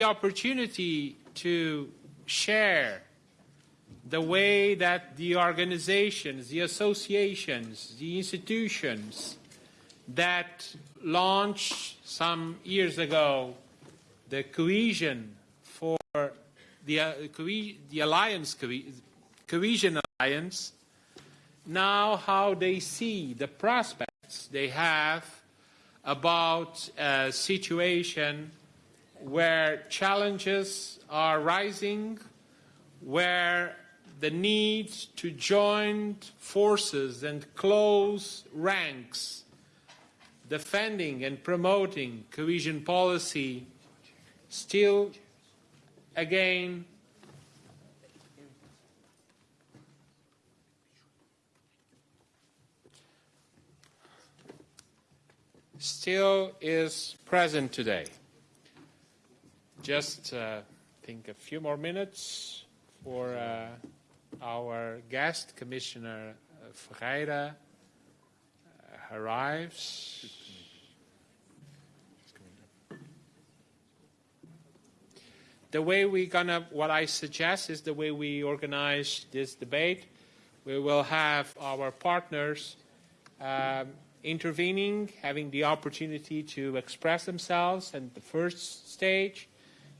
the opportunity to share the way that the organizations, the associations, the institutions that launched some years ago the cohesion for the, uh, the alliance, cohesion alliance, now how they see the prospects they have about a situation where challenges are rising, where the need to join forces and close ranks, defending and promoting cohesion policy, still again still is present today. Just uh, think a few more minutes for uh, our guest, Commissioner Ferreira, uh, arrives. The way we're gonna, what I suggest is the way we organize this debate. We will have our partners um, intervening, having the opportunity to express themselves at the first stage.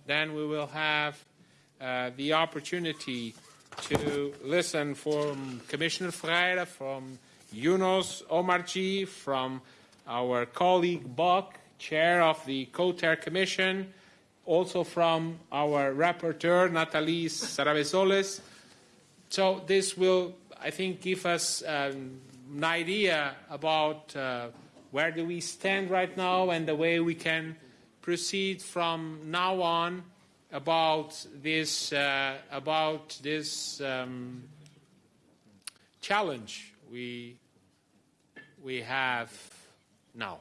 Then we will have uh, the opportunity to listen from Commissioner Ferreira, from Younous Omarjee, from our colleague Boc, chair of the COTER Commission, also from our rapporteur, Nathalie Sarrabezolles. So this will, I think, give us um, an idea about uh, where do we stand right now and the way we can proceed from now on about this uh, about this um, challenge we we have now.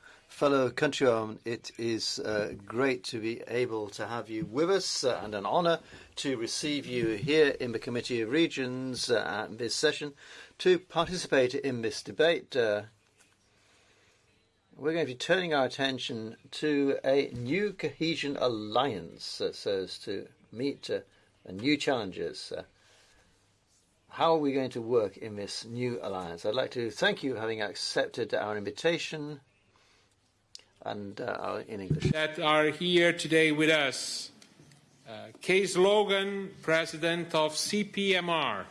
fellow countrymen, it is uh, great to be able to have you with us uh, and an honour to receive you here in the Committee of Regions uh, at this session to participate in this debate. Uh, we're going to be turning our attention to a new cohesion alliance uh, so as to meet uh, new challenges. How are we going to work in this new alliance? I'd like to thank you for having accepted our invitation and uh, in English. That are here today with us. Uh, Cees Loggen, President of CPMR.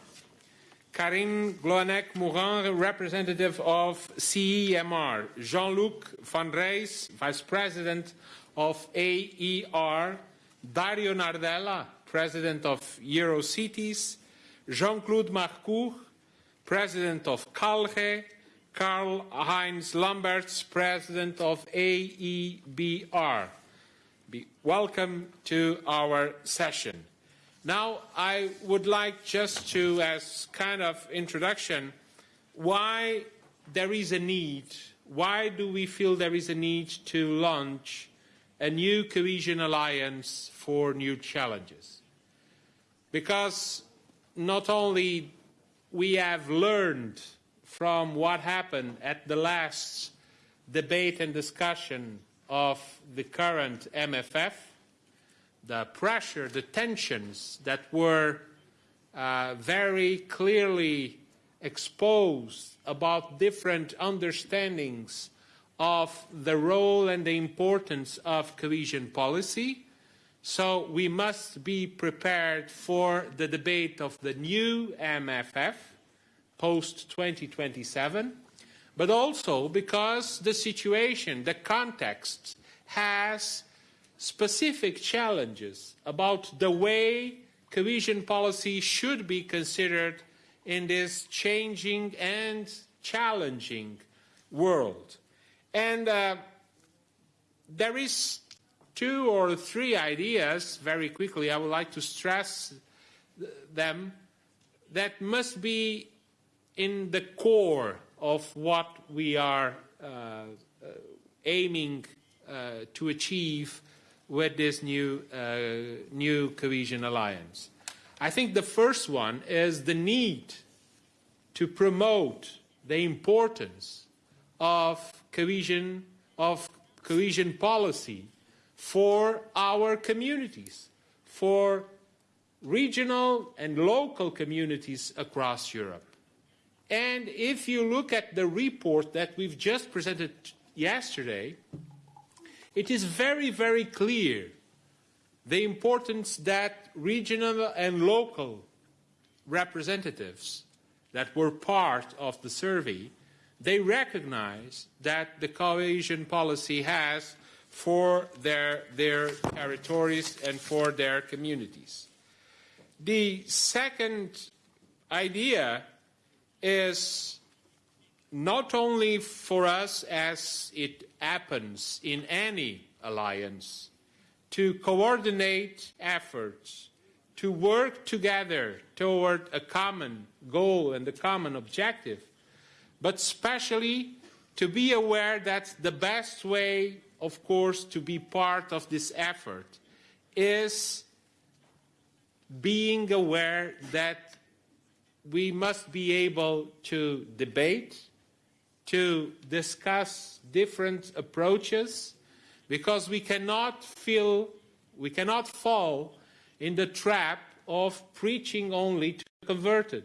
Karine Gloanec-Morin, representative of CEMR. Jean-Luc Vanraes, Vice President of AER. Dario Nardella, President of Eurocities. Jean-Claude Marcourt, President of CALRE, Karl-Heinz Lambertz, President of AEBR. Be welcome to our session. Now, I would like just to, as kind of introduction, why there is a need, why do we feel there is a need to launch a new cohesion alliance for new challenges? Because not only we have learned from what happened at the last debate and discussion of the current MFF, the pressure, the tensions that were uh, very clearly exposed about different understandings of the role and the importance of cohesion policy, so we must be prepared for the debate of the new MFF post 2027, but also because the situation, the context has specific challenges about the way cohesion policy should be considered in this changing and challenging world. And uh, there is two or three ideas, very quickly, I would like to stress them, that must be in the core of what we are uh, uh, aiming uh, to achieve with this new, uh, new cohesion alliance. I think the first one is the need to promote the importance of cohesion, of cohesion policy for our communities, for regional and local communities across Europe. And if you look at the report that we've just presented yesterday, it is very, very clear the importance that regional and local representatives that were part of the survey, they recognize that the cohesion policy has for their, their territories and for their communities. The second idea is not only for us as it happens in any alliance to coordinate efforts, to work together toward a common goal and a common objective, but especially to be aware that the best way of course, to be part of this effort is being aware that we must be able to debate, to discuss different approaches, because we cannot feel, we cannot fall in the trap of preaching only to converted.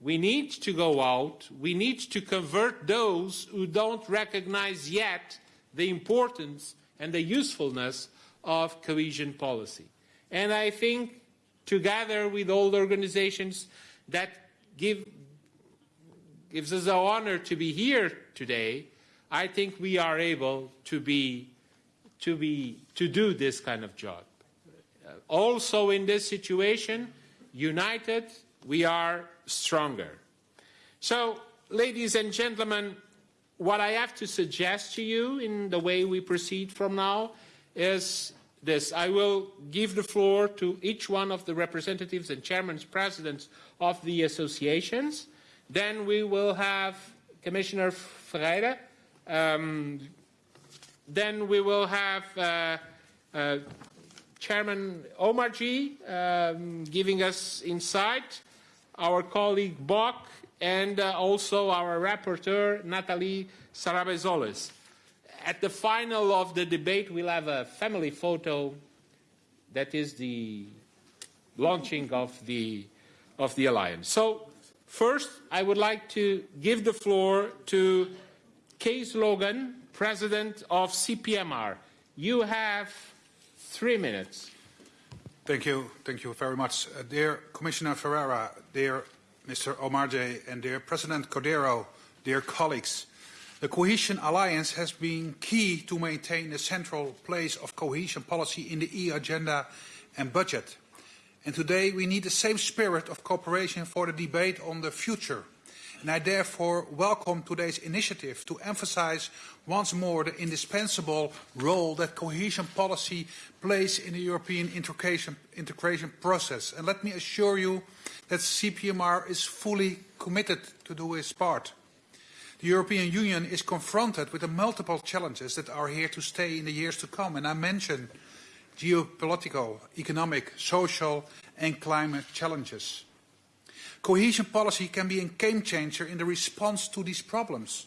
We need to go out, we need to convert those who don't recognize yet the importance and the usefulness of cohesion policy. And I think together with all the organizations that give, gives us the honor to be here today, I think we are able to be, to be, to do this kind of job. Uh, also in this situation, united, we are stronger. So, ladies and gentlemen, what I have to suggest to you in the way we proceed from now is this. I will give the floor to each one of the representatives and chairmen, presidents of the associations. Then we will have Commissioner Ferreira. Um, then we will have uh, uh, Chairman Omarjee um, giving us insight, our colleague Boc and uh, also our rapporteur, Nathalie Sarrabezolles. At the final of the debate, we'll have a family photo that is the launching of the, of the alliance. So first, I would like to give the floor to Kees Loggen, President of CPMR. You have three minutes. Thank you. Thank you very much. Uh, dear Commissioner Ferreira, dear Mr. Omarjee and dear President Cordeiro, dear colleagues. The Cohesion Alliance has been key to maintain the central place of cohesion policy in the EU agenda and budget. And today we need the same spirit of cooperation for the debate on the future. And I therefore welcome today's initiative to emphasize once more the indispensable role that cohesion policy plays in the European integration, integration process. And let me assure you that CPMR is fully committed to do its part. The European Union is confronted with the multiple challenges that are here to stay in the years to come, and I mentioned geopolitical, economic, social and climate challenges. Cohesion policy can be a game changer in the response to these problems,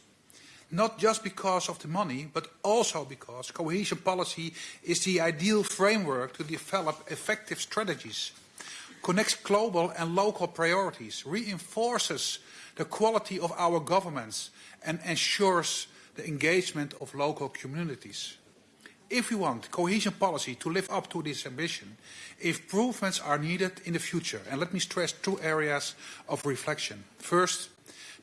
not just because of the money, but also because cohesion policy is the ideal framework to develop effective strategies connects global and local priorities, reinforces the quality of our governments and ensures the engagement of local communities. If we want cohesion policy to live up to this ambition, if improvements are needed in the future. And let me stress two areas of reflection. First,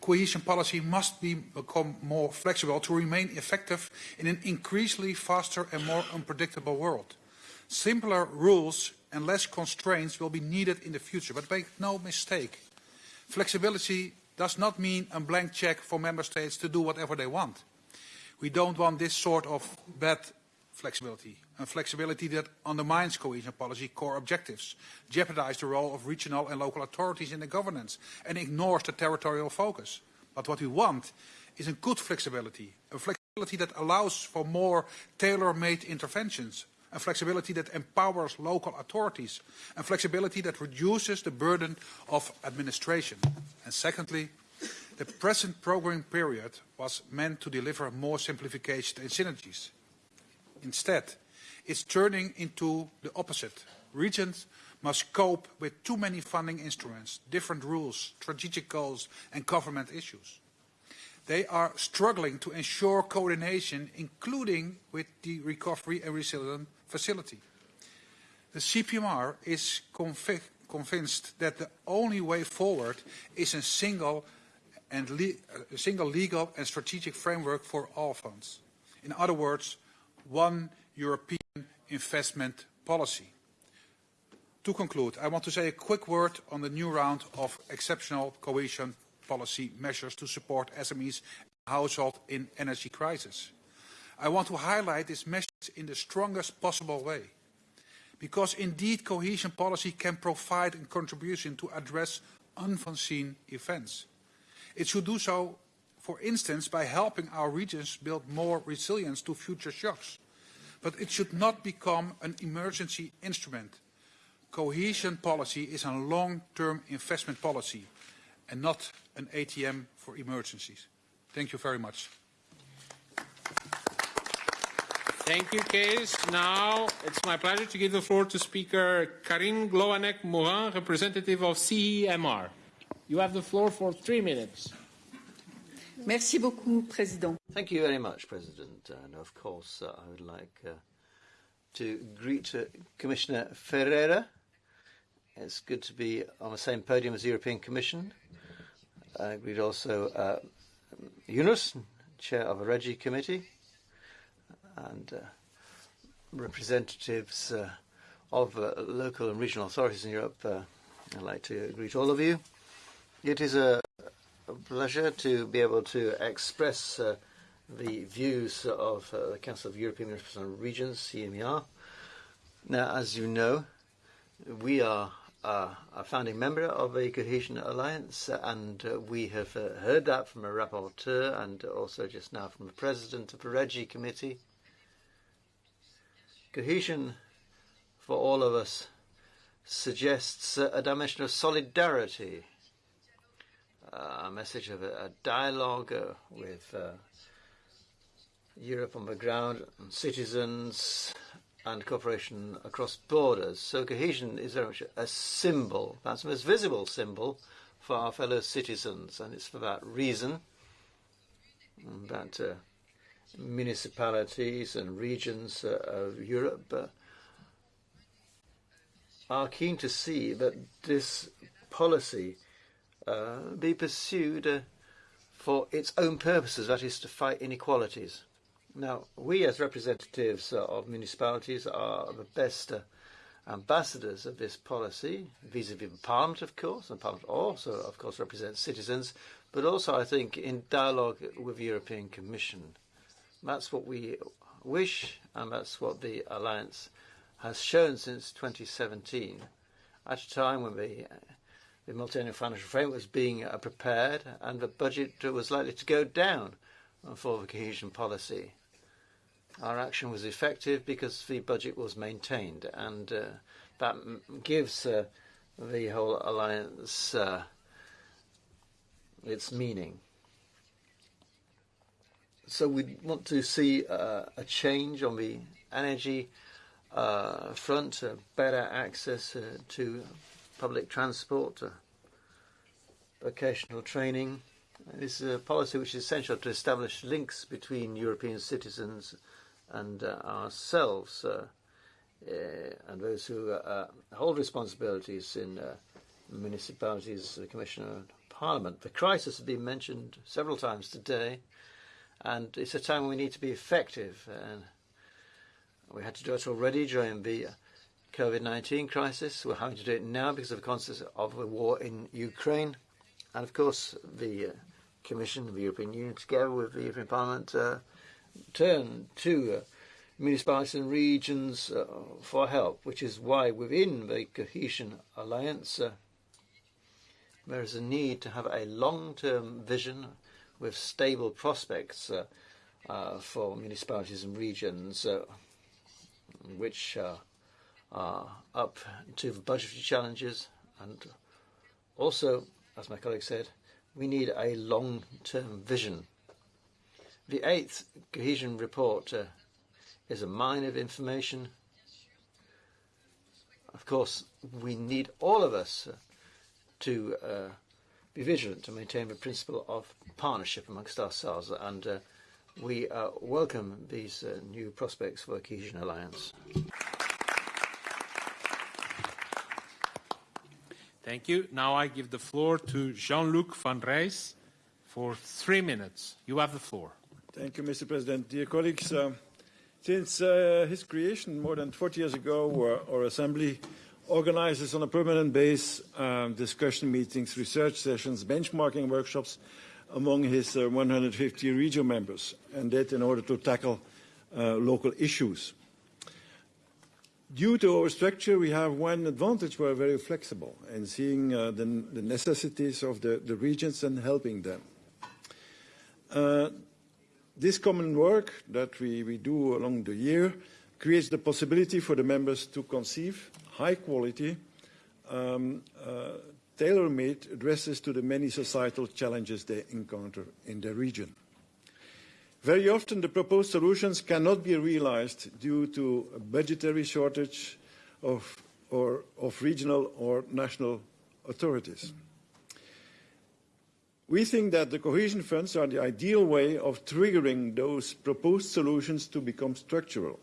cohesion policy must be, become more flexible to remain effective in an increasingly faster and more unpredictable world. Simpler rules and less constraints will be needed in the future, but make no mistake, flexibility does not mean a blank check for member states to do whatever they want. We don't want this sort of bad flexibility, and flexibility that undermines cohesion policy core objectives, jeopardizes the role of regional and local authorities in the governance, and ignores the territorial focus. But what we want is a good flexibility, a flexibility that allows for more tailor-made interventions, a flexibility that empowers local authorities, and flexibility that reduces the burden of administration. And secondly, the present programming period was meant to deliver more simplification and synergies. Instead, it's turning into the opposite. Regions must cope with too many funding instruments, different rules, strategic goals and government issues. They are struggling to ensure coordination, including with the Recovery and Resilience Facility. The CPMR is conv convinced that the only way forward is a single, and le a single legal and strategic framework for all funds. In other words, one European investment policy. To conclude, I want to say a quick word on the new round of exceptional cohesion policy measures to support SMEs and households in energy crisis. I want to highlight this message in the strongest possible way. Because indeed cohesion policy can provide a contribution to address unforeseen events. It should do so for instance, by helping our regions build more resilience to future shocks. But it should not become an emergency instrument. Cohesion policy is a long-term investment policy and not an ATM for emergencies. Thank you very much. Thank you, Kees. Now it's my pleasure to give the floor to Speaker Karine Gloanec-Morin, representative of CEMR. You have the floor for three minutes. Merci beaucoup, Président. Thank you very much, President. And of course, uh, I would like uh, to greet uh, Commissioner Ferreira. It's good to be on the same podium as the European Commission. I greet also uh, Younous, Chair of the Regi Committee, and uh, representatives uh, of uh, local and regional authorities in Europe. I'd like to greet all of you. It is a pleasure to be able to express uh, the views of uh, the Council of European Regions, CEMR. Now, as you know, we are uh, a founding member of a Cohesion Alliance, and uh, we have uh, heard that from a rapporteur and also just now from the president of the Regi Committee. Cohesion, for all of us, suggests a dimension of solidarity a message of a, a dialogue uh, with uh, Europe on the ground, and citizens, and cooperation across borders. So cohesion is very much a symbol, perhaps the most visible symbol for our fellow citizens, and it's for that reason that uh, municipalities and regions uh, of Europe uh, are keen to see that this policy uh, be pursued uh, for its own purposes, that is, to fight inequalities. Now, we as representatives uh, of municipalities are the best uh, ambassadors of this policy, vis-à-vis -vis Parliament, of course, and Parliament also, of course, represents citizens, but also, I think, in dialogue with the European Commission. That's what we wish, and that's what the Alliance has shown since 2017, at a time when the the multi-annual financial framework was being uh, prepared and the budget was likely to go down for the cohesion policy. Our action was effective because the budget was maintained and uh, that gives uh, the whole alliance its meaning. So we want to see a change on the energy front, better access to public transport, uh, vocational training. This is a policy which is essential to establish links between European citizens and uh, ourselves uh, uh, and those who hold responsibilities in municipalities, the Commissioner, Parliament. The crisis has been mentioned several times today, and it's a time when we need to be effective. And we had to do it already during the COVID-19 crisis. We're having to do it now because of the consequences of the war in Ukraine. And of course, the uh, Commission, the European Union, together with the European Parliament, uh, turn to uh, municipalities and regions uh, for help, which is why within the Cohesion Alliance, uh, there is a need to have a long-term vision with stable prospects for municipalities and regions, which up to the budgetary challenges. And also, as my colleague said, we need a long-term vision. The eighth cohesion report uh, is a mine of information. Of course, we need all of us uh, to uh, be vigilant to maintain the principle of partnership amongst ourselves, and uh, we uh, welcome these uh, new prospects for a Cohesion Alliance. Thank you. Now I give the floor to Jean-Luc Vanraes for three minutes. You have the floor. Thank you, Mr. President. Dear colleagues, uh, since uh, his creation more than 40 years ago, uh, our Assembly organizes on a permanent basis um, discussion meetings, research sessions, benchmarking workshops among his uh, 150 regional members, and that in order to tackle uh, local issues. Due to our structure, we have one advantage. We're very flexible in seeing uh, the, the, necessities of the, the, regions and helping them. Uh, this common work that we, we do along the year creates the possibility for the members to conceive high quality, um, uh, tailor-made addresses to the many societal challenges they encounter in their region. Very often the proposed solutions cannot be realized due to a budgetary shortage of, or, of regional or national authorities. We think that the cohesion funds are the ideal way of triggering those proposed solutions to become structural.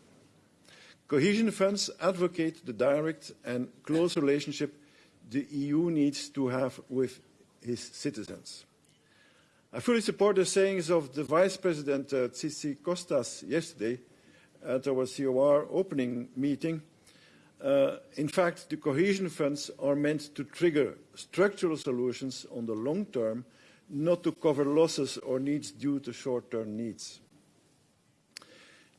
Cohesion funds advocate the direct and close relationship the EU needs to have with its citizens. I fully support the sayings of the Vice President uh, Tsitsikostas yesterday at our COR opening meeting. Uh, in fact, the cohesion funds are meant to trigger structural solutions on the long term, not to cover losses or needs due to short-term needs.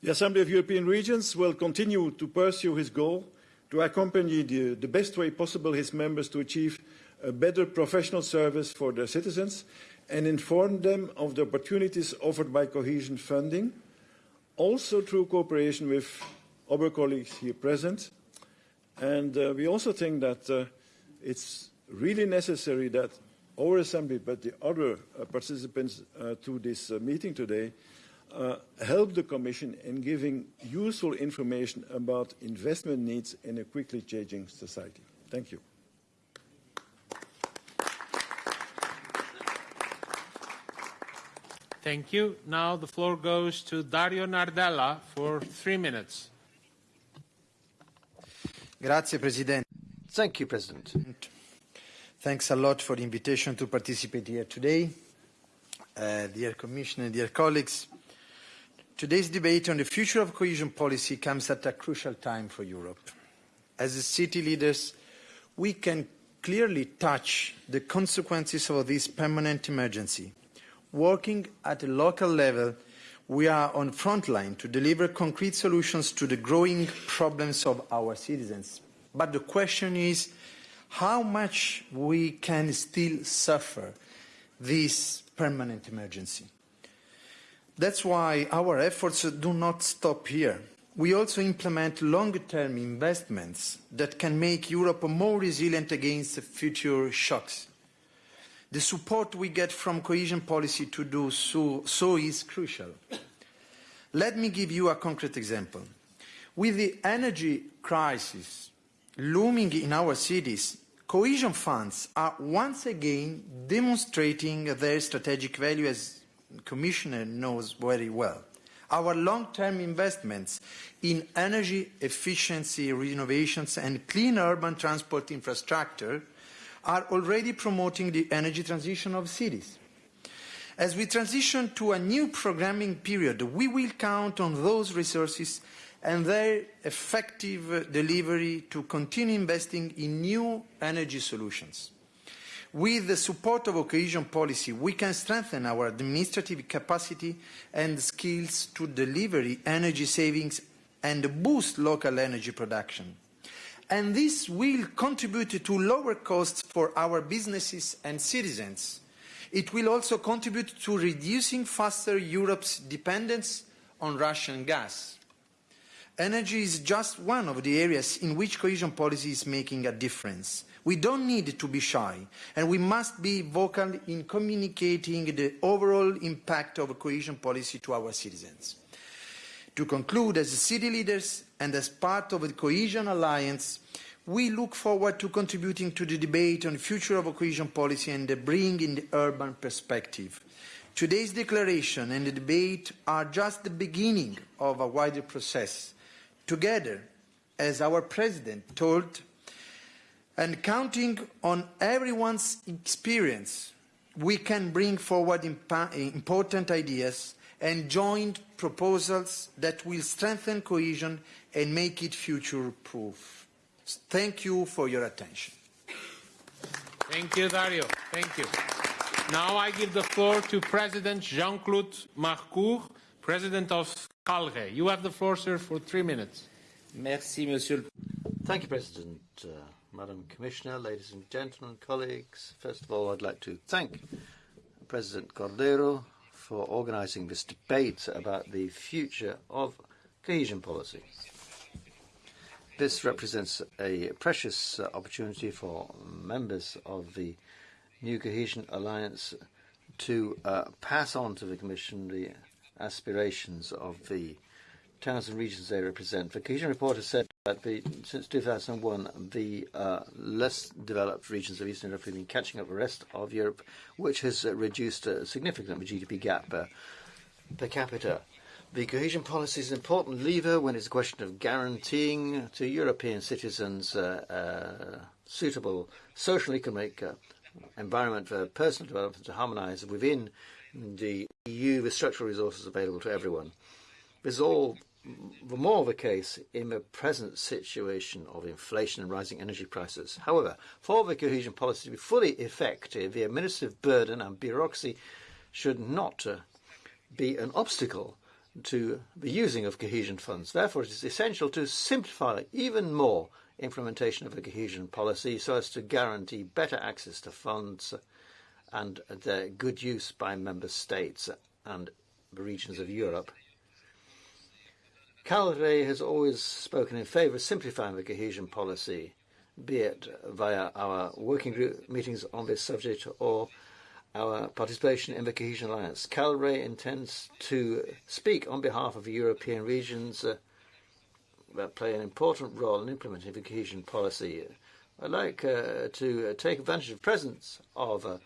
The Assembly of European Regions will continue to pursue his goal to accompany the, the best way possible his members to achieve a better professional service for their citizens and inform them of the opportunities offered by cohesion funding, also through cooperation with other colleagues here present. And uh, we also think that uh, it's really necessary that our Assembly, but the other uh, participants uh, to this uh, meeting today, uh, help the Commission in giving useful information about investment needs in a quickly changing society. Thank you. Thank you. Now the floor goes to Dario Nardella for three minutes. Grazie, President. Thank you, President. Thanks a lot for the invitation to participate here today. Uh, dear Commissioner, dear colleagues, Today's debate on the future of cohesion policy comes at a crucial time for Europe. As city leaders, we can clearly touch the consequences of this permanent emergency. Working at a local level, we are on front line to deliver concrete solutions to the growing problems of our citizens. But the question is how much we can still suffer this permanent emergency. That's why our efforts do not stop here. We also implement long-term investments that can make Europe more resilient against future shocks. The support we get from cohesion policy to do so, so is crucial. Let me give you a concrete example. With the energy crisis looming in our cities, cohesion funds are once again demonstrating their strategic value as Commissioner knows very well. Our long-term investments in energy efficiency renovations and clean urban transport infrastructure are already promoting the energy transition of cities. As we transition to a new programming period, we will count on those resources and their effective delivery to continue investing in new energy solutions. With the support of cohesion policy, we can strengthen our administrative capacity and skills to deliver energy savings and boost local energy production. And this will contribute to lower costs for our businesses and citizens. It will also contribute to reducing faster Europe's dependence on Russian gas. Energy is just one of the areas in which cohesion policy is making a difference. We don't need to be shy, and we must be vocal in communicating the overall impact of cohesion policy to our citizens. To conclude, as city leaders and as part of the Cohesion Alliance, we look forward to contributing to the debate on the future of cohesion policy and bringing in the urban perspective. Today's declaration and the debate are just the beginning of a wider process. Together, as our President told, and counting on everyone's experience, we can bring forward important ideas and joint proposals that will strengthen cohesion and make it future-proof. Thank you for your attention. Thank you, Dario. Thank you. Now I give the floor to President Jean-Claude Marcourt, President of CalRE. You have the floor, sir, for three minutes. Merci, Monsieur. Thank you, President, uh, Madam Commissioner, ladies and gentlemen, colleagues. First of all, I'd like to thank President Cordeiro for organising this debate about the future of cohesion policy. This represents a precious opportunity for members of the new Cohesion Alliance to uh, pass on to the Commission the aspirations of the towns and regions they represent. The Cohesion Report has said that since 2001, the uh, less developed regions of Eastern Europe have been catching up with the rest of Europe, which has uh, reduced a significant GDP gap uh, per capita. The cohesion policy is an important lever when it's a question of guaranteeing to European citizens uh, uh, suitable social economic uh, environment for personal development to harmonise within the EU with structural resources available to everyone. This is all the more the case in the present situation of inflation and rising energy prices. However, for the cohesion policy to be fully effective, the administrative burden and bureaucracy should not uh, be an obstacle to the using of cohesion funds. Therefore, it is essential to simplify even more implementation of a cohesion policy so as to guarantee better access to funds and their good use by member states and the regions of Europe. CalRE has always spoken in favour of simplifying the cohesion policy, be it via our working group meetings on this subject or our participation in the Cohesion Alliance. CalRE intends to speak on behalf of the European regions uh, that play an important role in implementing the cohesion policy. I'd like uh, to take advantage of the presence of uh,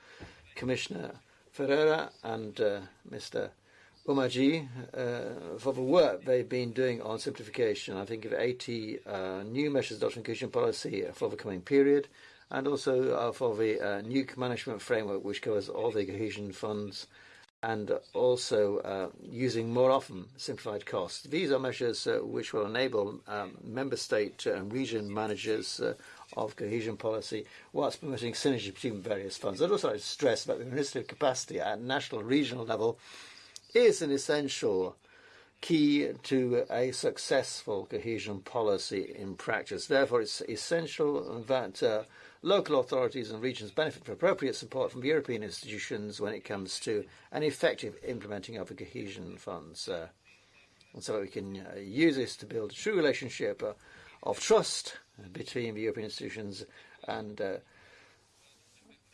Commissioner Ferreira and uh, Mr. Omarjee uh, for the work they've been doing on simplification. I think of 80 new measures adopting cohesion policy for the coming period and also uh, for the uh, nuke management framework, which covers all the cohesion funds, and also uh, using more often simplified costs. These are measures uh, which will enable um, member state and region managers uh, of cohesion policy whilst promoting synergy between various funds. I'd also like to stress that the administrative capacity at national regional level is an essential key to a successful cohesion policy in practice. Therefore, it's essential that uh, local authorities and regions benefit from appropriate support from European institutions when it comes to an effective implementing of the cohesion funds. Uh, and so that we can uh, use this to build a true relationship uh, of trust between the European institutions and uh,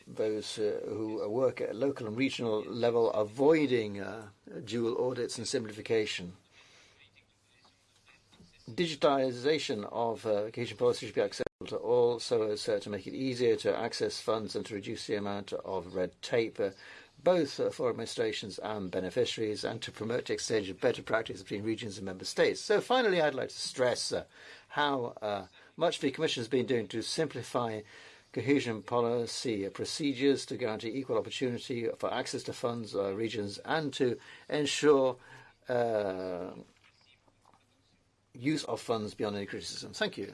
those uh, who work at local and regional level, avoiding uh, dual audits and simplification. Digitization of uh, cohesion policy should be accepted to all so as uh, to make it easier to access funds and to reduce the amount of red tape, uh, both for administrations and beneficiaries, and to promote the exchange of better practice between regions and member states. So finally, I'd like to stress uh, how much the Commission has been doing to simplify cohesion policy procedures to guarantee equal opportunity for access to funds or regions and to ensure uh, use of funds beyond any criticism. Thank you.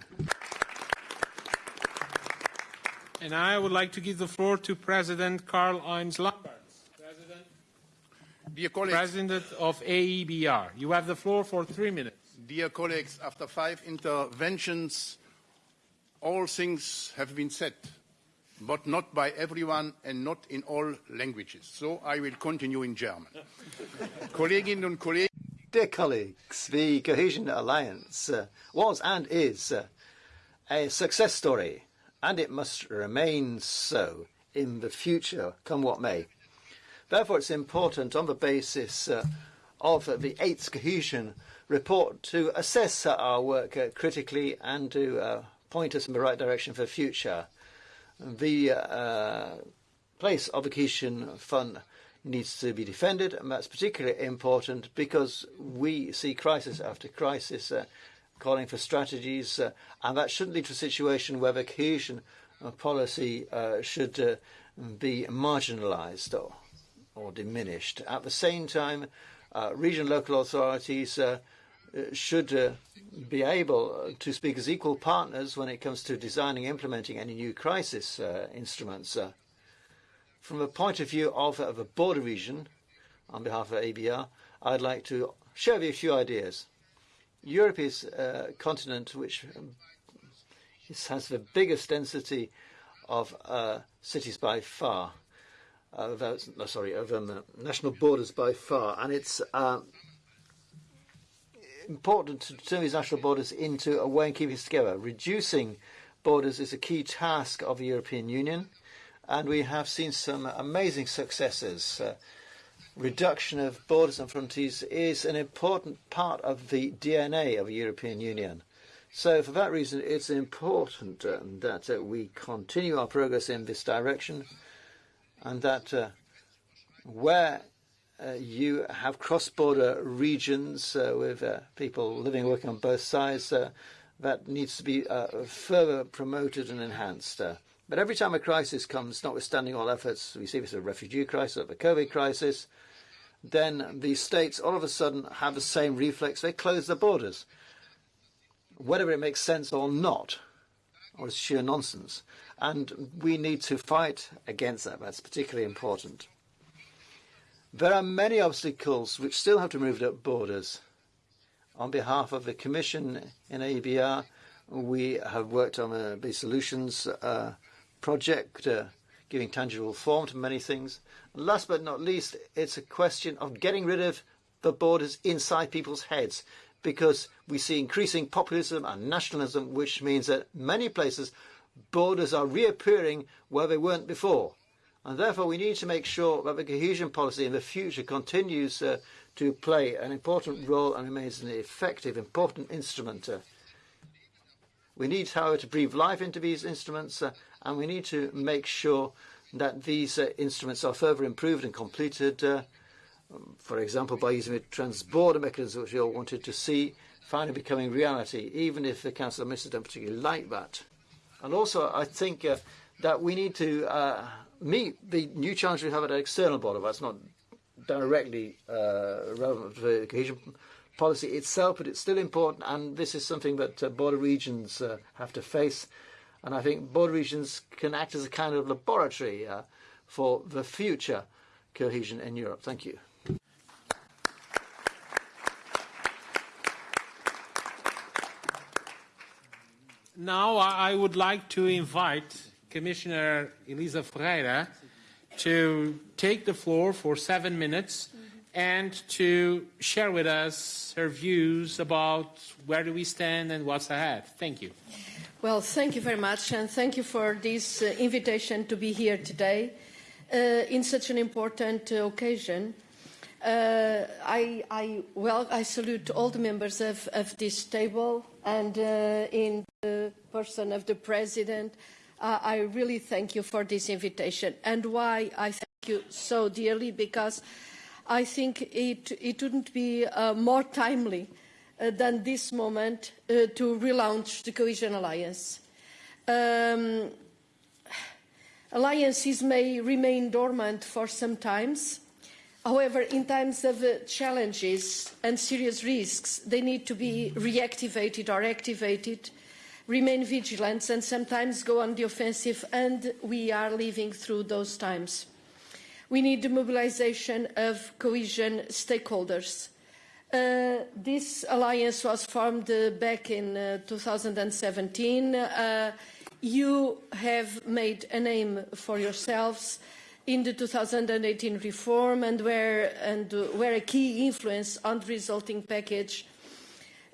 And I would like to give the floor to President Karl-Heinz Lambertz, President, Dear colleagues, President of AEBR. You have the floor for three minutes. dear colleagues, after five interventions, all things have been said, but not by everyone and not in all languages. So I will continue in German. Kolleginnen und Kollegen, Dear colleagues, the Cohesion Alliance uh, was and is uh, a success story, and it must remain so in the future, come what may. Therefore, it's important on the basis uh, of the eighth cohesion report to assess uh, our work uh, critically and to uh, point us in the right direction for the future. The uh, place cohesion fund needs to be defended, and that's particularly important because we see crisis after crisis uh, calling for strategies, uh, and that shouldn't lead to a situation where the cohesion uh, policy uh, should uh, be marginalised or, or diminished. At the same time, regional local authorities should uh, be able to speak as equal partners when it comes to designing and implementing any new crisis uh, instruments. Uh, from the point of view of, a border region, on behalf of ABR, I'd like to share with you a few ideas. Europe is a continent which um, has the biggest density of cities by far. Sorry, of um, national borders by far, and it's important to turn these national borders into a way of keeping us together. Reducing borders is a key task of the European Union, and we have seen some amazing successes. Uh, reduction of borders and frontiers is an important part of the DNA of the European Union. So, for that reason, it's important um, that uh, we continue our progress in this direction, and that uh, where uh, you have cross-border regions uh, with uh, people living and working on both sides. Uh, that needs to be uh, further promoted and enhanced. Uh, but every time a crisis comes, notwithstanding all efforts, we see this as a refugee crisis, or the COVID crisis, then the states all of a sudden have the same reflex. They close their borders, whether it makes sense or not, or it's sheer nonsense. And we need to fight against that. That's particularly important. There are many obstacles which still have to move at borders. On behalf of the Commission in ABR, we have worked on a solutions uh, project, uh, giving tangible form to many things. Last but not least, it's a question of getting rid of the borders inside people's heads, because we see increasing populism and nationalism, which means that many places borders are reappearing where they weren't before. And therefore, we need to make sure that the cohesion policy in the future continues uh, to play an important role and remains an effective, important instrument. Uh, we need, however, to breathe life into these instruments, uh, and we need to make sure that these uh, instruments are further improved and completed, uh, for example, by using the trans-border mechanism, which we all wanted to see, finally becoming reality, even if the Council of Ministers don't particularly like that. And also, I think uh, that we need to meet the new challenge we have at an external border. That's not directly uh, relevant to the cohesion policy itself, but it's still important, and this is something that uh, border regions uh, have to face. And I think border regions can act as a kind of laboratory uh, for the future cohesion in Europe. Thank you. Now I would like to invite Commissioner Elisa Ferreira to take the floor for seven minutes and to share with us her views about where do we stand and what's ahead. Thank you. Well, thank you very much, and thank you for this uh, invitation to be here today uh, in such an important uh, occasion. Uh, I, I, well, I salute all the members of, of this table, and uh, in the person of the President, uh, I really thank you for this invitation. And why I thank you so dearly, because I think it, it wouldn't be uh, more timely uh, than this moment uh, to relaunch the Cohesion Alliance. Um, Alliances may remain dormant for some times. However, in times of uh, challenges and serious risks, they need to be reactivated or activated, remain vigilant and sometimes go on the offensive, and we are living through those times. We need the mobilization of cohesion stakeholders. Uh, this alliance was formed uh, back in uh, 2017. Uh, you have made a name for yourselves in the 2018 reform and were, and were a key influence on the resulting package.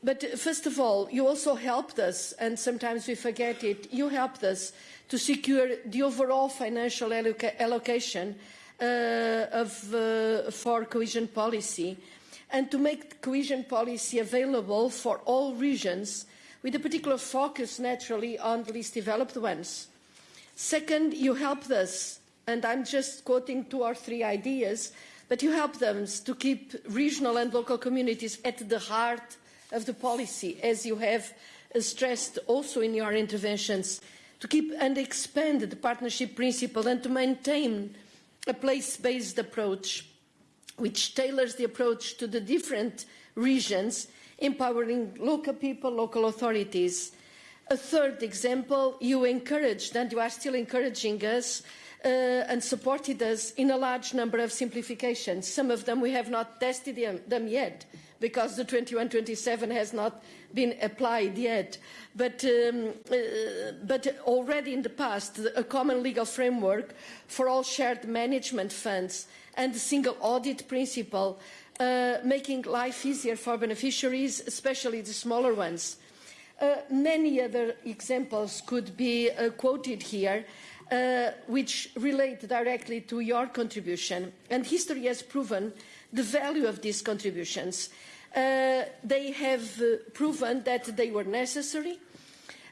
But first of all, you also helped us, and sometimes we forget it, you helped us to secure the overall financial alloca allocation uh, of, uh, for cohesion policy and to make cohesion policy available for all regions with a particular focus naturally on the least developed ones. Second, you helped us, and I'm just quoting two or three ideas, but you helped them to keep regional and local communities at the heart of the policy, as you have stressed also in your interventions, to keep and expand the partnership principle and to maintain a place-based approach which tailors the approach to the different regions empowering local people, local authorities. A third example, you encouraged and you are still encouraging us uh, and supported us in a large number of simplifications. Some of them we have not tested them, them yet because the 2127 has not been applied yet. But, um, uh, but already in the past, a common legal framework for all shared management funds and the single audit principle uh, making life easier for beneficiaries, especially the smaller ones. Uh, many other examples could be uh, quoted here, uh, which relate directly to your contribution. And history has proven the value of these contributions. Uh, they have uh, proven that they were necessary.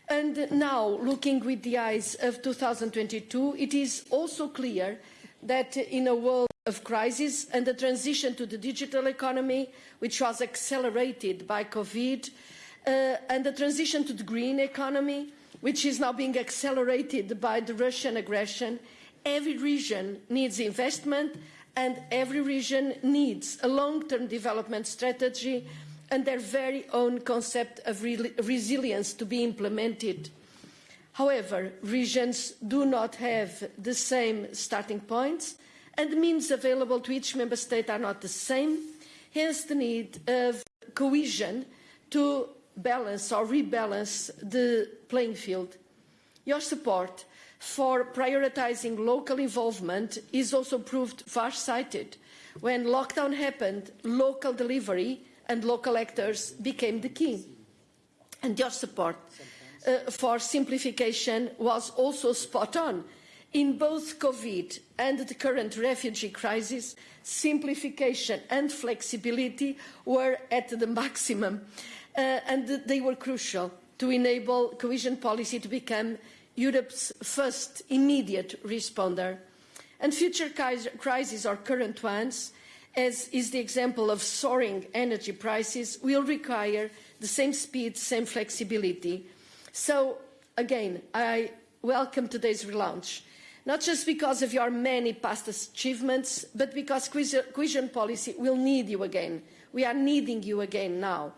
And now, looking with the eyes of 2022, it is also clear that in a world of crisis and the transition to the digital economy, which was accelerated by COVID, uh, and the transition to the green economy, which is now being accelerated by the Russian aggression, every region needs investment and every region needs a long-term development strategy and their very own concept of re resilience to be implemented. However, regions do not have the same starting points and the means available to each member state are not the same, hence the need of cohesion to balance or rebalance the playing field. Your support for prioritising local involvement is also proved far-sighted. When lockdown happened, local delivery and local actors became the key. And your support uh, for simplification was also spot on in both COVID and the current refugee crisis, simplification and flexibility were at the maximum, uh, and they were crucial to enable cohesion policy to become Europe's first immediate responder. And future crises or current ones, as is the example of soaring energy prices, will require the same speed, same flexibility. So, again, I welcome today's relaunch not just because of your many past achievements, but because cohesion policy will need you again. We are needing you again now.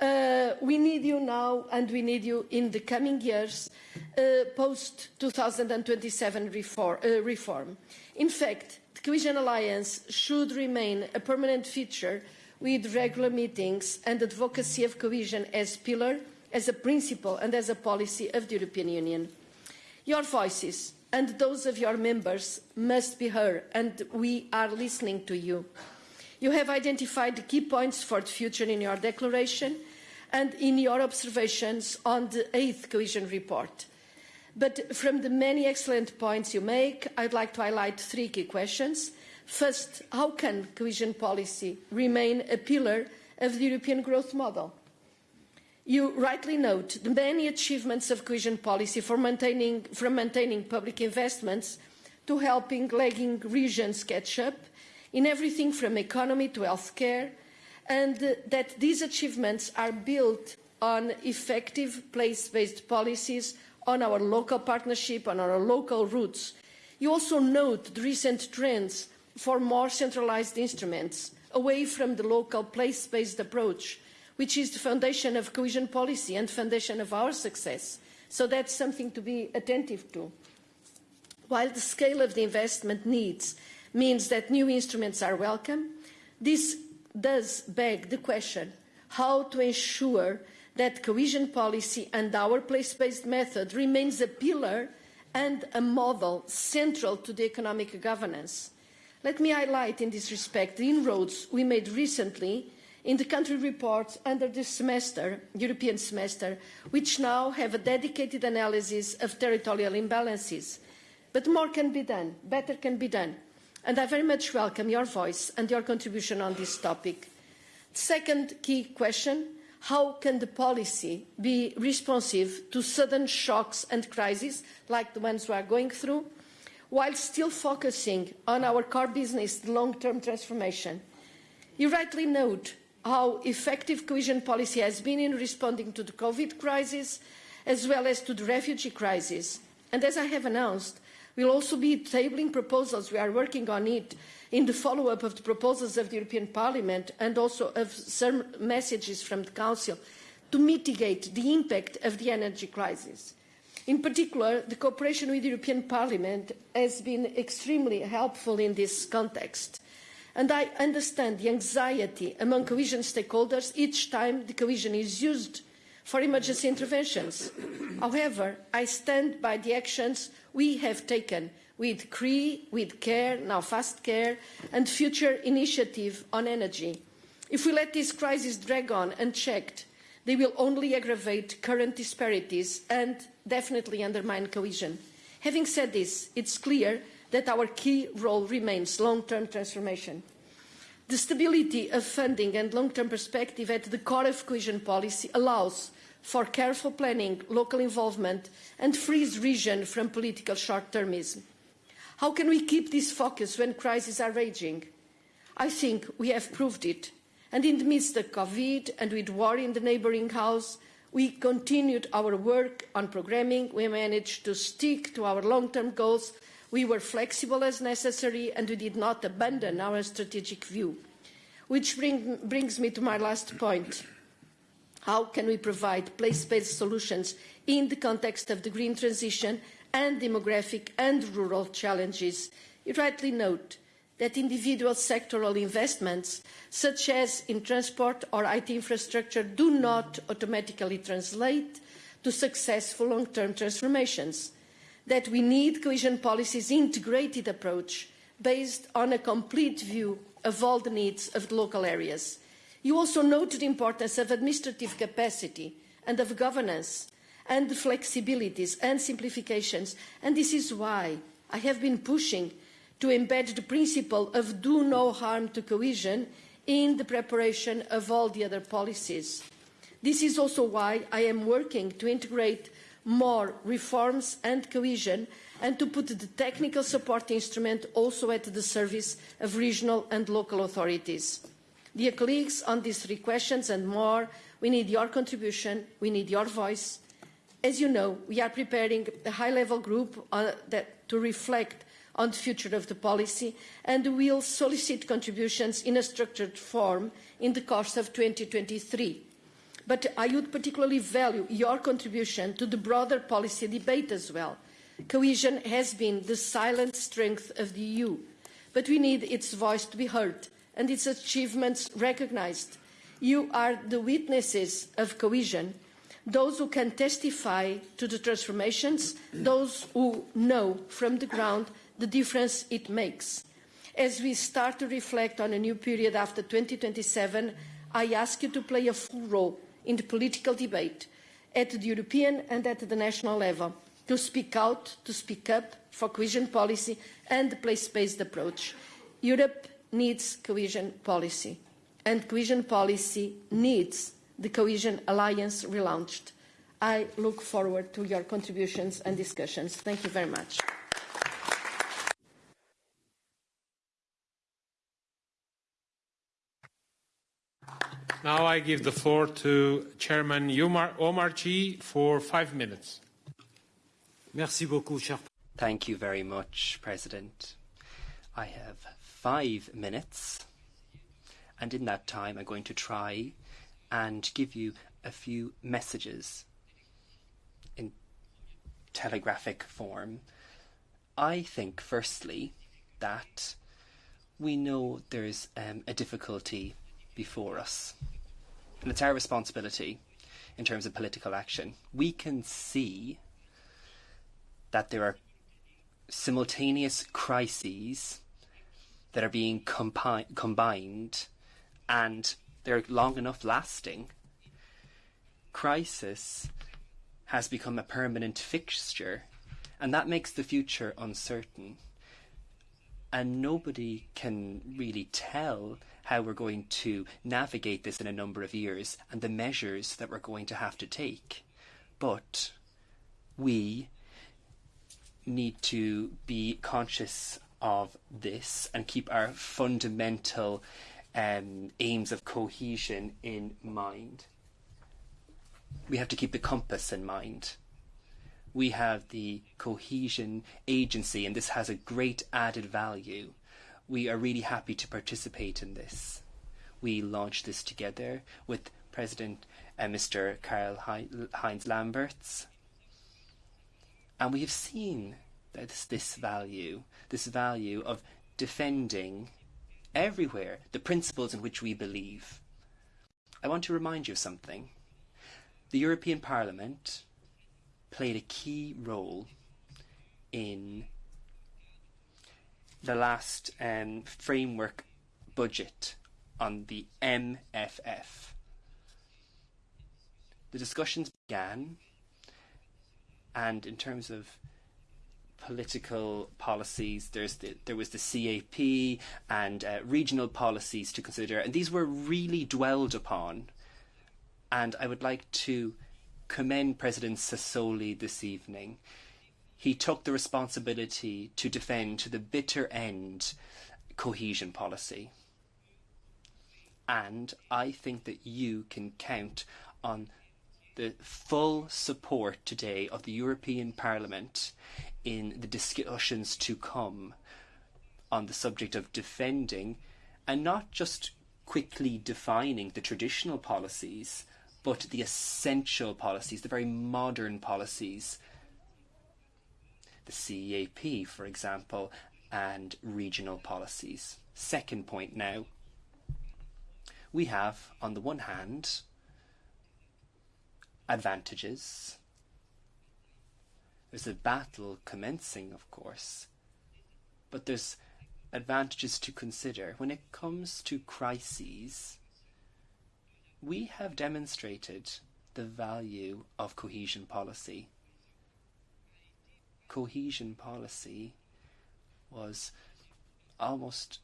Uh, we need you now and we need you in the coming years uh, post-2027 reform, uh, reform. In fact, the Cohesion Alliance should remain a permanent feature with regular meetings and advocacy of cohesion as pillar, as a principle and as a policy of the European Union. Your voices and those of your members must be heard, and we are listening to you. You have identified the key points for the future in your declaration and in your observations on the eighth cohesion report. But from the many excellent points you make, I'd like to highlight three key questions. First, how can cohesion policy remain a pillar of the European growth model? You rightly note the many achievements of cohesion policy maintaining, from maintaining public investments to helping lagging regions catch up in everything from economy to healthcare, and that these achievements are built on effective place-based policies on our local partnership, on our local roots. You also note the recent trends for more centralized instruments, away from the local place-based approach, which is the foundation of cohesion policy and foundation of our success. So that's something to be attentive to. While the scale of the investment needs means that new instruments are welcome, this does beg the question how to ensure that cohesion policy and our place-based method remains a pillar and a model central to the economic governance. Let me highlight in this respect the inroads we made recently in the country reports under the semester, European semester, which now have a dedicated analysis of territorial imbalances. But more can be done, better can be done. And I very much welcome your voice and your contribution on this topic. Second key question, how can the policy be responsive to sudden shocks and crises like the ones we are going through, while still focusing on our core business the long-term transformation? You rightly note how effective cohesion policy has been in responding to the COVID crisis, as well as to the refugee crisis. And as I have announced, we'll also be tabling proposals, we are working on it, in the follow-up of the proposals of the European Parliament and also of some messages from the Council to mitigate the impact of the energy crisis. In particular, the cooperation with the European Parliament has been extremely helpful in this context. And I understand the anxiety among cohesion stakeholders each time the cohesion is used for emergency interventions. However, I stand by the actions we have taken with CRE, with CARE, now Fast Care, and future initiative on energy. If we let this crisis drag on unchecked, they will only aggravate current disparities and definitely undermine cohesion. Having said this, it's clear that our key role remains long-term transformation. The stability of funding and long-term perspective at the core of cohesion policy allows for careful planning, local involvement and frees region from political short-termism. How can we keep this focus when crises are raging? I think we have proved it. And in the midst of COVID and with war in the neighbouring house, we continued our work on programming. We managed to stick to our long-term goals. We were flexible as necessary and we did not abandon our strategic view. Which bring, brings me to my last point. How can we provide place-based solutions in the context of the green transition and demographic and rural challenges, you rightly note that individual sectoral investments, such as in transport or IT infrastructure, do not automatically translate to successful long-term transformations, that we need cohesion policies integrated approach based on a complete view of all the needs of the local areas. You also noted the importance of administrative capacity and of governance and flexibilities and simplifications. And this is why I have been pushing to embed the principle of do no harm to cohesion in the preparation of all the other policies. This is also why I am working to integrate more reforms and cohesion and to put the technical support instrument also at the service of regional and local authorities. Dear colleagues, on these three questions and more, we need your contribution, we need your voice, as you know, we are preparing a high-level group uh, that, to reflect on the future of the policy and will solicit contributions in a structured form in the course of 2023. But I would particularly value your contribution to the broader policy debate as well. Cohesion has been the silent strength of the EU, but we need its voice to be heard and its achievements recognised. You are the witnesses of cohesion those who can testify to the transformations, those who know from the ground the difference it makes. As we start to reflect on a new period after 2027, I ask you to play a full role in the political debate at the European and at the national level, to speak out, to speak up for cohesion policy and the place-based approach. Europe needs cohesion policy, and cohesion policy needs the Cohesion Alliance relaunched. I look forward to your contributions and discussions. Thank you very much. Now I give the floor to Chairman Omar, Omar G for five minutes. Merci beaucoup, cher. Thank you very much, President. I have five minutes, and in that time, I'm going to try and give you a few messages in telegraphic form. I think, firstly, that we know there's um, a difficulty before us, and it's our responsibility in terms of political action. We can see that there are simultaneous crises that are being compi- combined and they're long enough lasting. Crisis has become a permanent fixture and that makes the future uncertain. And nobody can really tell how we're going to navigate this in a number of years and the measures that we're going to have to take. But we need to be conscious of this and keep our fundamental um, aims of cohesion in mind. We have to keep the compass in mind. We have the cohesion agency, and this has a great added value. We are really happy to participate in this. We launched this together with President uh, Mr. Karl Heinz Lambertz and we have seen this, this value, this value of defending everywhere the principles in which we believe. I want to remind you of something. The European Parliament played a key role in the last um, framework budget on the MFF. The discussions began and in terms of political policies, there's the, there was the CAP and uh, regional policies to consider, and these were really dwelled upon. And I would like to commend President Sassoli this evening. He took the responsibility to defend to the bitter end cohesion policy. And I think that you can count on the full support today of the European Parliament in the discussions to come on the subject of defending and not just quickly defining the traditional policies, but the essential policies, the very modern policies. The CAP, for example, and regional policies. Second point now. We have, on the one hand, advantages. There's a battle commencing, of course, but there's advantages to consider. When it comes to crises, we have demonstrated the value of cohesion policy. Cohesion policy was almost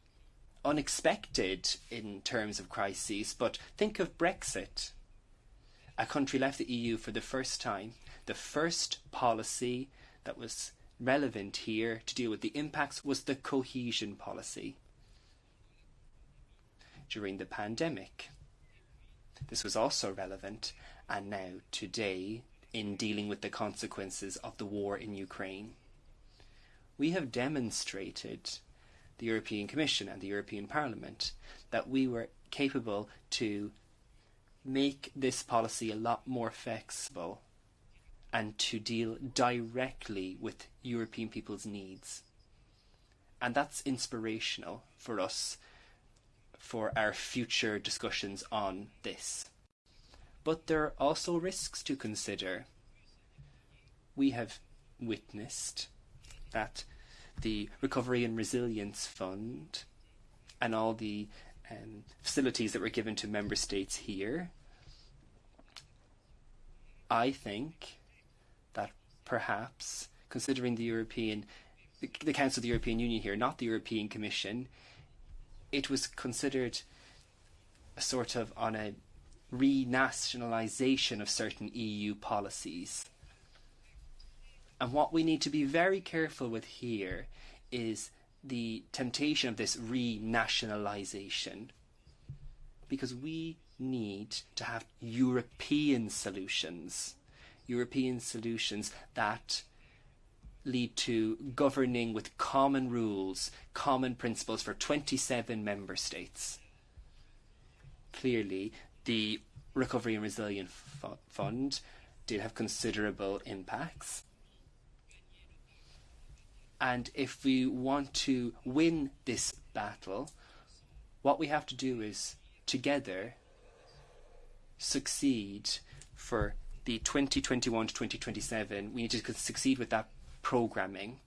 unexpected in terms of crises, but think of Brexit a country left the EU for the first time. The first policy that was relevant here to deal with the impacts was the cohesion policy. During the pandemic, this was also relevant, and now today, in dealing with the consequences of the war in Ukraine. We have demonstrated, the European Commission and the European Parliament, that we were capable to make this policy a lot more flexible and to deal directly with European people's needs. And that's inspirational for us for our future discussions on this. But there are also risks to consider. We have witnessed that the Recovery and Resilience Fund and all the um, facilities that were given to member states here I think perhaps, considering the European, the, the Council of the European Union here, not the European Commission, it was considered a sort of on a renationalisation of certain EU policies. And what we need to be very careful with here is the temptation of this renationalisation. Because we need to have European solutions, European solutions that lead to governing with common rules, common principles for 27 member states. Clearly, the Recovery and Resilience Fund did have considerable impacts. And if we want to win this battle, what we have to do is together succeed for the 2021 to 2027. We need to succeed with that programming.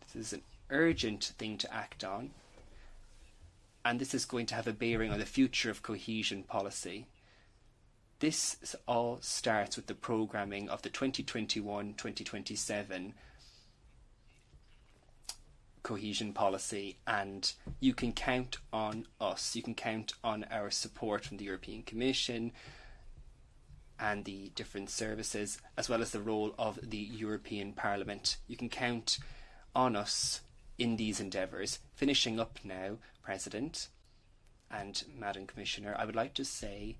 This is an urgent thing to act on. And this is going to have a bearing on the future of cohesion policy. This all starts with the programming of the 2021-2027 cohesion policy and you can count on us. You can count on our support from the European Commission and the different services as well as the role of the European Parliament. You can count on us in these endeavours. Finishing up now, President and Madam Commissioner, I would like to say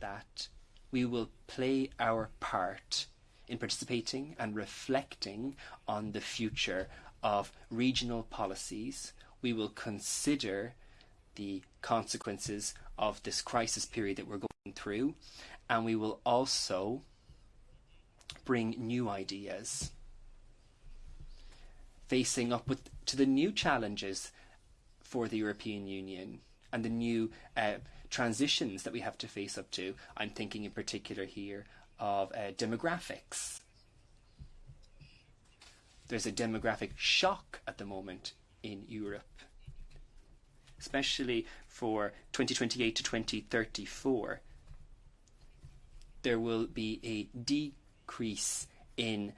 that we will play our part in participating and reflecting on the future of regional policies. We will consider the consequences of this crisis period that we're going through, and we will also bring new ideas facing up with to the new challenges for the European Union and the new uh, transitions that we have to face up to. I'm thinking in particular here of uh, demographics. There's a demographic shock at the moment in Europe, especially for 2028 to 2034. There will be a decrease in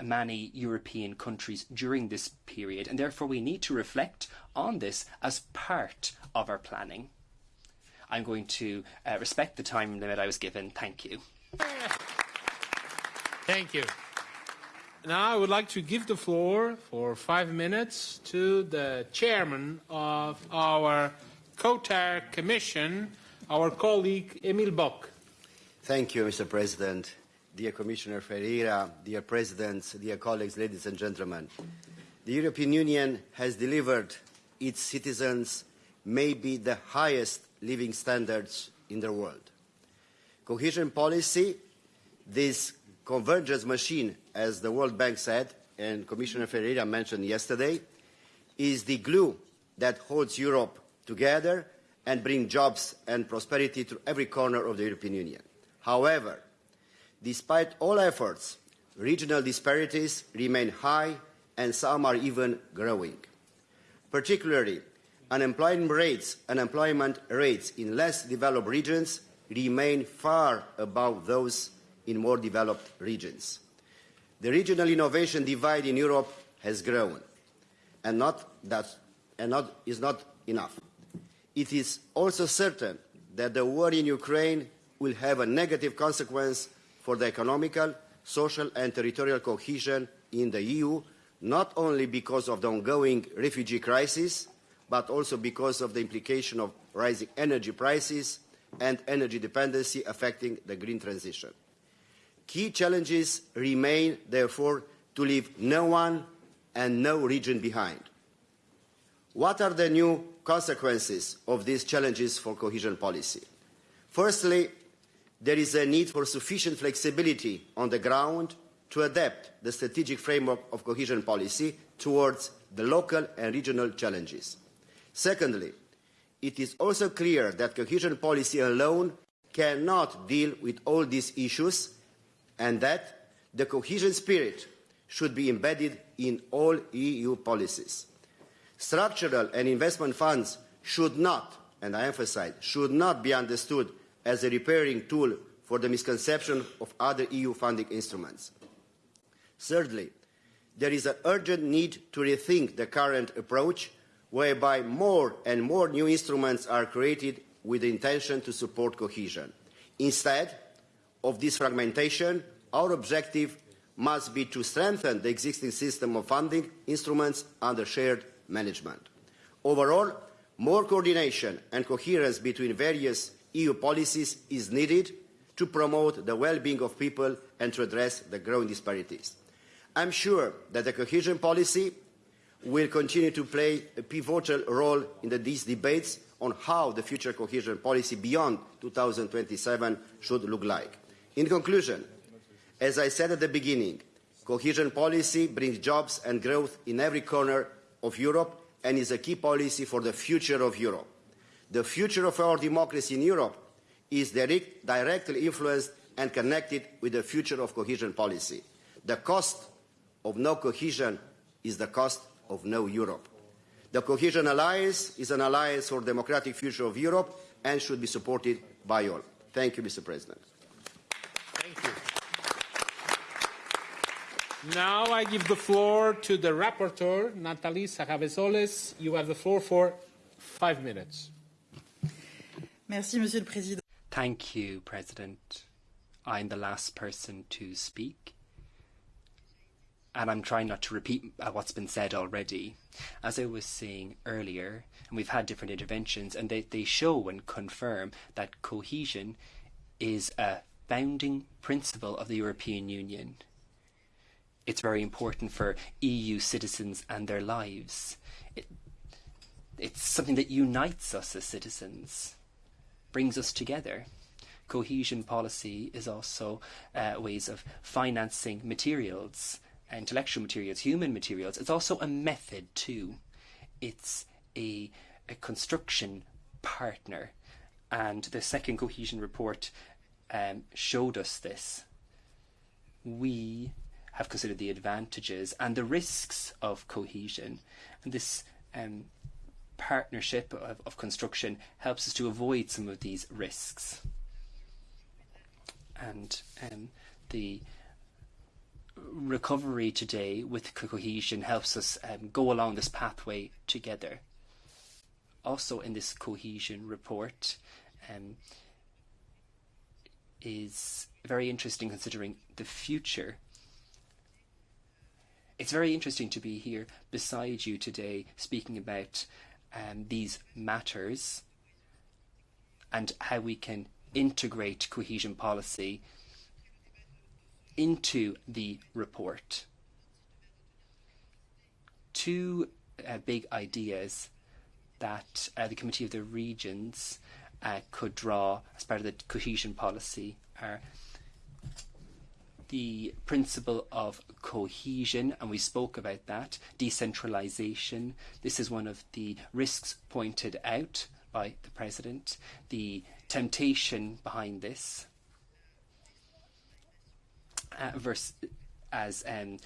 many European countries during this period, and therefore we need to reflect on this as part of our planning. I'm going to uh, respect the time limit I was given. Thank you. Thank you. Now I would like to give the floor for five minutes to the chairman of our COTER Commission, our colleague Emil Boc. Thank you, Mr. President. Dear Commissioner Ferreira, dear Presidents, dear colleagues, ladies and gentlemen. The European Union has delivered its citizens maybe the highest living standards in the world. Cohesion policy, this convergence machine, as the World Bank said, and Commissioner Ferreira mentioned yesterday, is the glue that holds Europe together and brings jobs and prosperity to every corner of the European Union. However, despite all efforts, regional disparities remain high and some are even growing. Particularly, unemployment rates, unemployment rates in less developed regions remain far above those in more developed regions. The regional innovation divide in Europe has grown, and, not that, and not, is not enough. It is also certain that the war in Ukraine will have a negative consequence for the economical, social and territorial cohesion in the EU, not only because of the ongoing refugee crisis, but also because of the implication of rising energy prices and energy dependency affecting the green transition. Key challenges remain, therefore, to leave no one and no region behind. What are the new consequences of these challenges for cohesion policy? Firstly, there is a need for sufficient flexibility on the ground to adapt the strategic framework of cohesion policy towards the local and regional challenges. Secondly, it is also clear that cohesion policy alone cannot deal with all these issues and that the cohesion spirit should be embedded in all EU policies. Structural and investment funds should not, and I emphasize, should not be understood as a repairing tool for the misconception of other EU funding instruments. Thirdly, there is an urgent need to rethink the current approach whereby more and more new instruments are created with the intention to support cohesion. Instead of this fragmentation, our objective must be to strengthen the existing system of funding instruments under shared management. Overall, more coordination and coherence between various EU policies is needed to promote the well-being of people and to address the growing disparities. I'm sure that the cohesion policy will continue to play a pivotal role in the, these debates on how the future cohesion policy beyond 2027 should look like. In conclusion, as I said at the beginning, cohesion policy brings jobs and growth in every corner of Europe and is a key policy for the future of Europe. The future of our democracy in Europe is direct, directly influenced and connected with the future of cohesion policy. The cost of no cohesion is the cost of no Europe. The Cohesion Alliance is an alliance for the democratic future of Europe and should be supported by all. Thank you, Mr. President. Thank you. Now I give the floor to the rapporteur, Nathalie Sarrabezolles. You have the floor for five minutes. Merci, Monsieur le Président. Thank you, President. I'm the last person to speak and I'm trying not to repeat uh, what's been said already. As I was saying earlier, and we've had different interventions, and they, they show and confirm that cohesion is a founding principle of the European Union. It's very important for EU citizens and their lives. It, it's something that unites us as citizens, brings us together. Cohesion policy is also uh, ways of financing materials intellectual materials, human materials. It's also a method too. It's a, a construction partner. And the second cohesion report um, showed us this. We have considered the advantages and the risks of cohesion. And this um, partnership of, of construction helps us to avoid some of these risks. And um, the recovery today with cohesion helps us um, go along this pathway together. Also, in this cohesion report, um, is very interesting considering the future. It's very interesting to be here beside you today speaking about um, these matters and how we can integrate cohesion policy into the report. Two uh, big ideas that uh, the Committee of the Regions uh, could draw as part of the cohesion policy are the principle of cohesion, and we spoke about that, decentralization. This is one of the risks pointed out by the President, the temptation behind this uh, verse, as um,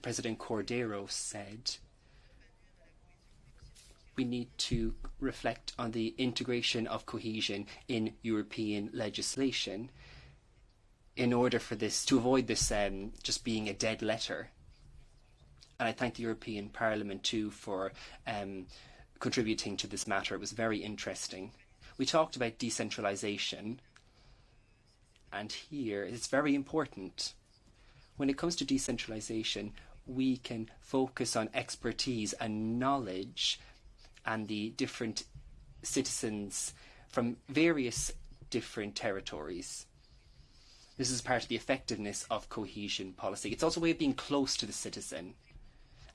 President Cordeiro said, we need to reflect on the integration of cohesion in European legislation in order for this to avoid this um, just being a dead letter. And I thank the European Parliament too for um, contributing to this matter. It was very interesting. We talked about decentralisation, and here it's very important when it comes to decentralization, we can focus on expertise and knowledge and the different citizens from various different territories. This is part of the effectiveness of cohesion policy. It's also a way of being close to the citizen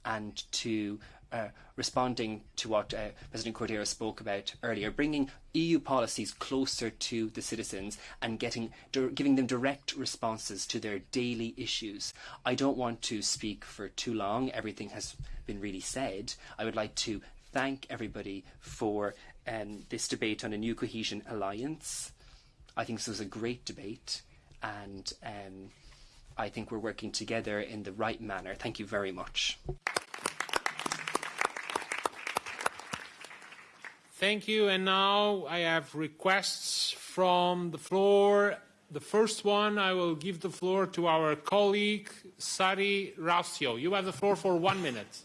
and to uh, responding to what uh, President Cordeiro spoke about earlier, bringing EU policies closer to the citizens and getting giving them direct responses to their daily issues. I don't want to speak for too long. Everything has been really said. I would like to thank everybody for um, this debate on a new cohesion alliance. I think this was a great debate, and um, I think we're working together in the right manner. Thank you very much. Thank you. And now I have requests from the floor. The first one, I will give the floor to our colleague, Sari Rautio. You have the floor for one minute.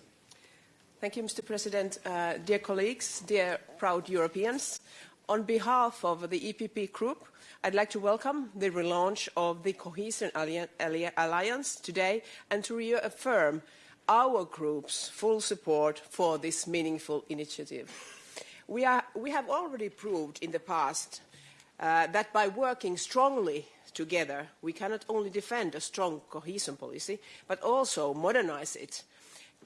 Thank you, Mr. President. Uh, dear colleagues, dear proud Europeans, on behalf of the EPP Group, I'd like to welcome the relaunch of the Cohesion Alliance today and to reaffirm our group's full support for this meaningful initiative. We, are, we have already proved in the past uh, that by working strongly together, we cannot only defend a strong cohesion policy, but also modernize it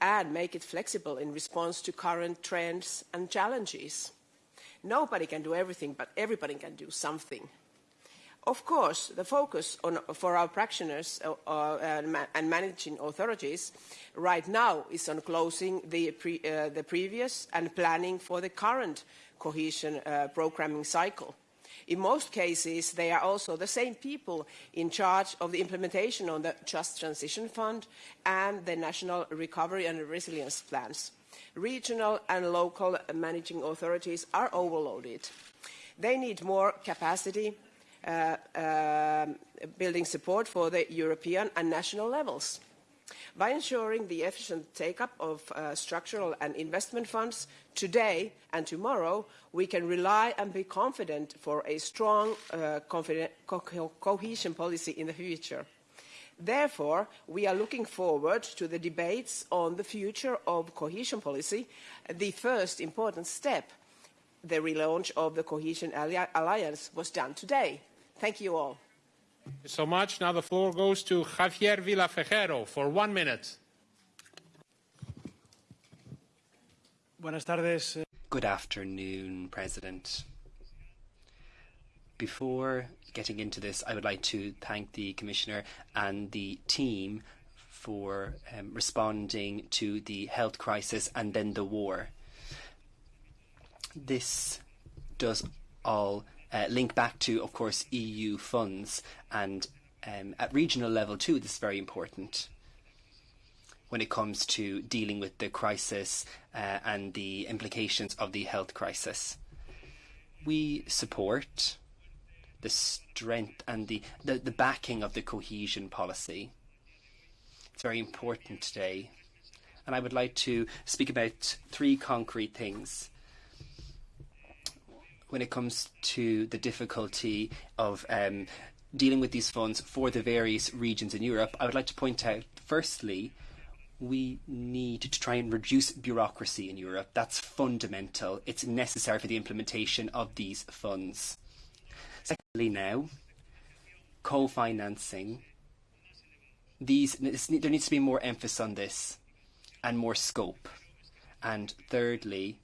and make it flexible in response to current trends and challenges. Nobody can do everything, but everybody can do something. Of course, the focus on, for our practitioners uh, uh, and managing authorities right now is on closing the, pre, uh, the previous and planning for the current cohesion uh, programming cycle. In most cases, they are also the same people in charge of the implementation of the Just Transition Fund and the National Recovery and Resilience Plans. Regional and local managing authorities are overloaded. They need more capacity building support for the European and national levels. By ensuring the efficient take-up of uh, structural and investment funds today and tomorrow, we can rely and be confident for a strong uh, co cohesion policy in the future. Therefore, we are looking forward to the debates on the future of cohesion policy. The first important step, the relaunch of the Cohesion Alliance, was done today. Thank you all. Thank you so much. Now the floor goes to Javier Villafejero for one minute. Buenas tardes. Eh. Good afternoon, President. Before getting into this, I would like to thank the Commissioner and the team for um, responding to the health crisis and then the war. This does all uh, link back to, of course, EU funds, and um, at regional level too, this is very important when it comes to dealing with the crisis uh, and the implications of the health crisis. We support the strength and the, the, the backing of the cohesion policy. It's very important today. And I would like to speak about three concrete things when it comes to the difficulty of um, dealing with these funds for the various regions in Europe, I would like to point out, firstly, we need to try and reduce bureaucracy in Europe. That's fundamental. It's necessary for the implementation of these funds. Secondly, now, co-financing. These there needs to be more emphasis on this, and more scope. And thirdly,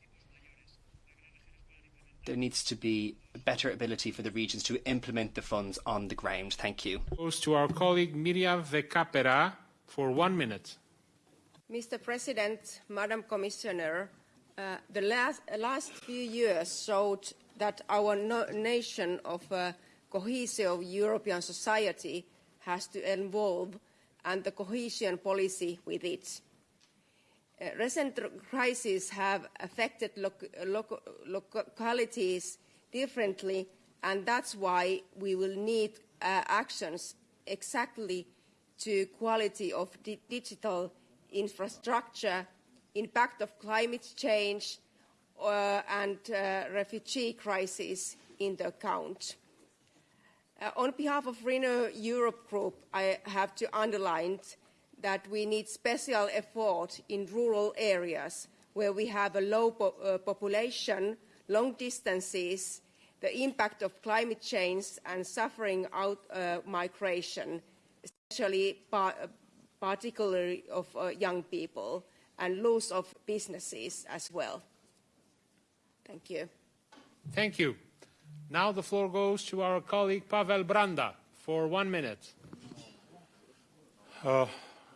there needs to be a better ability for the regions to implement the funds on the ground. Thank you. Goes to our colleague Mirja Vehkaperä for one minute. Mr. President, Madam Commissioner, uh, the last, uh, last few years showed that our no nation of uh, cohesion of European society has to evolve and the cohesion policy with it. Recent crises have affected loc loc localities differently, and that's why we will need uh, actions exactly to quality of di digital infrastructure, impact of climate change, uh, and uh, refugee crisis in the account. Uh, on behalf of Renew Europe Group, I have to underline that we need special effort in rural areas where we have a low po uh, population, long distances, the impact of climate change and suffering out uh, migration, especially par particularly of uh, young people, and loss of businesses as well. Thank you. Thank you. Now the floor goes to our colleague Pavel Branda for one minute.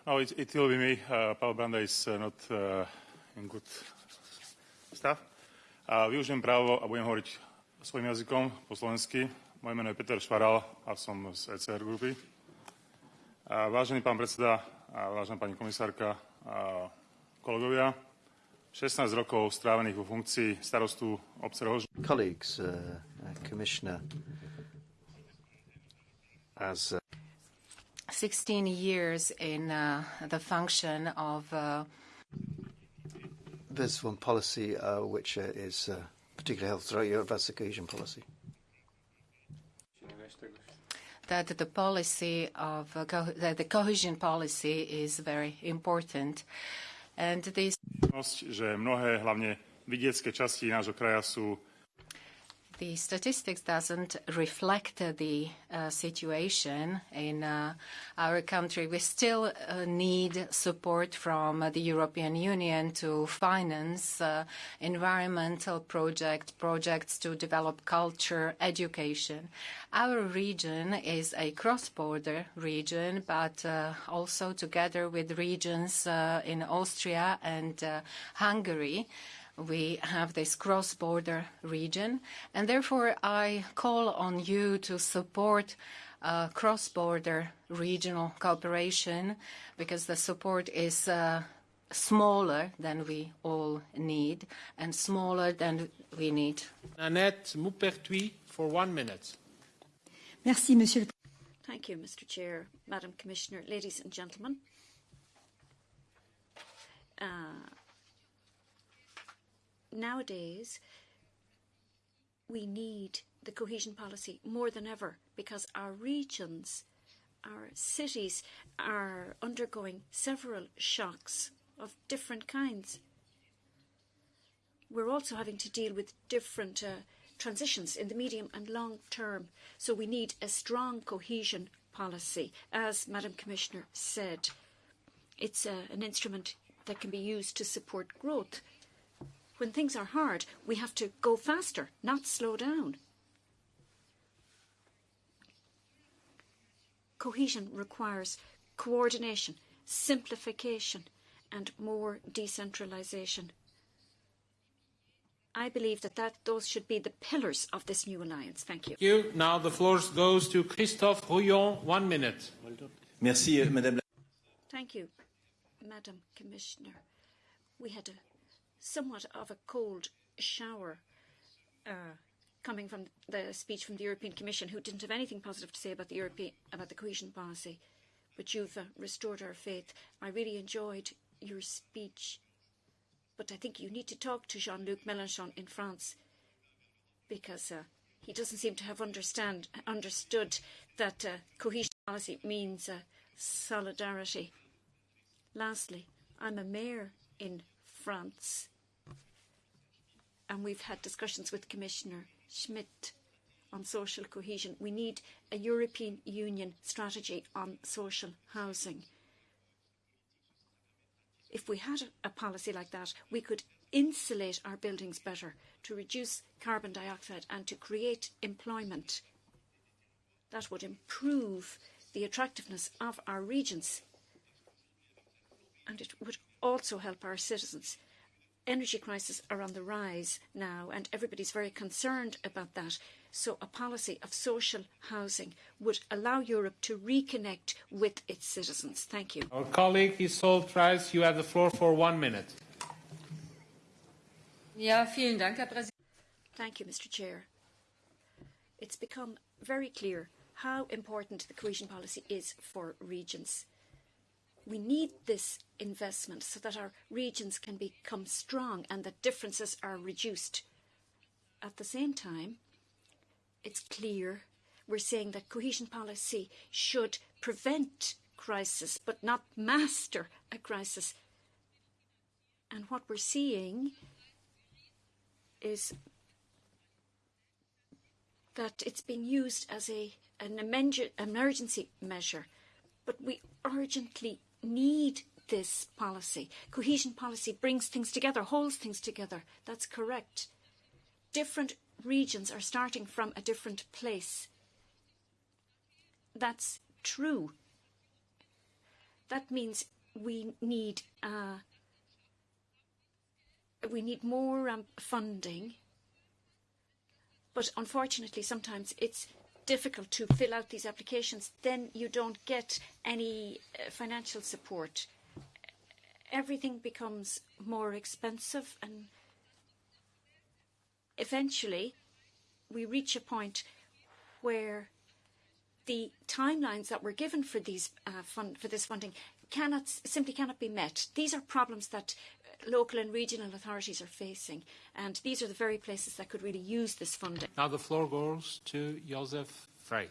No, it, it will be me. Uh, Pavel Branda is uh, not uh, in good stav. Uh, využijem právo a budem hovoriť svojim jazykom po slovensky. Moje meno je Peter Švaral a som z ECR grupy. Uh, vážený pán predseda, uh, vážená pani komisárka, uh, kolegovia, 16 rokov strávených vo funkcii starostu obce Rohož. Colleagues, uh, Commissioner, as uh, 16 years in uh, the function of uh, There's one policy uh, which uh, is uh, particularly held throughout Europe, that's the cohesion policy. That the policy of uh, co that the cohesion policy is very important, and this. Že mnohé, hlavne vidiecké časti nášho kraja sú the statistics doesn't reflect the uh, situation in uh, our country. We still uh, need support from the European Union to finance environmental projects to develop culture, education. Our region is a cross-border region, but also together with regions in Austria and Hungary, we have this cross-border region, and therefore I call on you to support uh, cross-border regional cooperation because the support is uh, smaller than we all need and smaller than we need. Annette Maupertuis for one minute. Merci, Monsieur. Thank you, Mr. Chair, Madam Commissioner, ladies and gentlemen. Uh, nowadays, we need the cohesion policy more than ever because our regions, our cities are undergoing several shocks of different kinds. We're also having to deal with different uh, transitions in the medium and long term. So we need a strong cohesion policy. As Madam Commissioner said, it's uh, an instrument that can be used to support growth when things are hard, we have to go faster, not slow down. Cohesion requires coordination, simplification, and more decentralisation. I believe that, that those should be the pillars of this new alliance. Thank you. Thank you. Now the floor goes to Christophe Rouillon. One minute. Merci, euh, Madame. Thank you, Madam Commissioner. We had a somewhat of a cold shower uh, coming from the speech from the European Commission, who didn't have anything positive to say about the European about the cohesion policy. But you've uh, restored our faith. I really enjoyed your speech, but I think you need to talk to Jean-Luc Mélenchon in France because uh, he doesn't seem to have understand understood that uh, cohesion policy means uh, solidarity. Lastly, I'm a mayor in France and we've had discussions with Commissioner Schmit on social cohesion. We need a European Union strategy on social housing. If we had a policy like that, we could insulate our buildings better to reduce carbon dioxide and to create employment. That would improve the attractiveness of our regions and it would also help our citizens energy crises are on the rise now, and everybody's very concerned about that. So, a policy of social housing would allow Europe to reconnect with its citizens. Thank you. Our colleague Isolde Ries, you have the floor for one minute. Ja, vielen Dank, Herr Präsident. Thank you, Mr. Chair. It's become very clear how important the cohesion policy is for regions. We need this investment so that our regions can become strong and that differences are reduced. At the same time, it's clear we're saying that cohesion policy should prevent crisis but not master a crisis. And what we're seeing is that it's being used as a, an emergency measure, but we urgently need this policy. Cohesion policy brings things together, holds things together. That's correct. Different regions are starting from a different place. That's true. That means we need uh, we need more um, funding, but unfortunately, sometimes it's difficult to fill out these applications, then you don't get any uh, financial support. Everything becomes more expensive and eventually we reach a point where the timelines that were given for these uh, fund, for this funding cannot simply cannot be met. These are problems that local and regional authorities are facing. And these are the very places that could really use this funding. Now the floor goes to Josef Frey.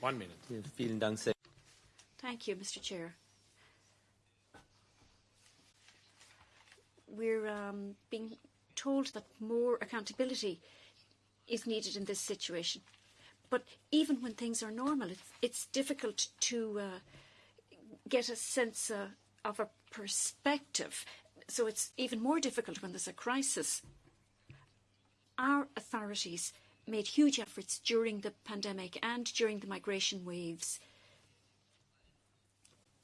One minute. Vielen Dank. Thank you, Mr. Chair. We're um, being told that more accountability is needed in this situation. But even when things are normal, it's, it's difficult to uh, get a sense uh, of a perspective. So it's even more difficult when there's a crisis. Our authorities made huge efforts during the pandemic and during the migration waves.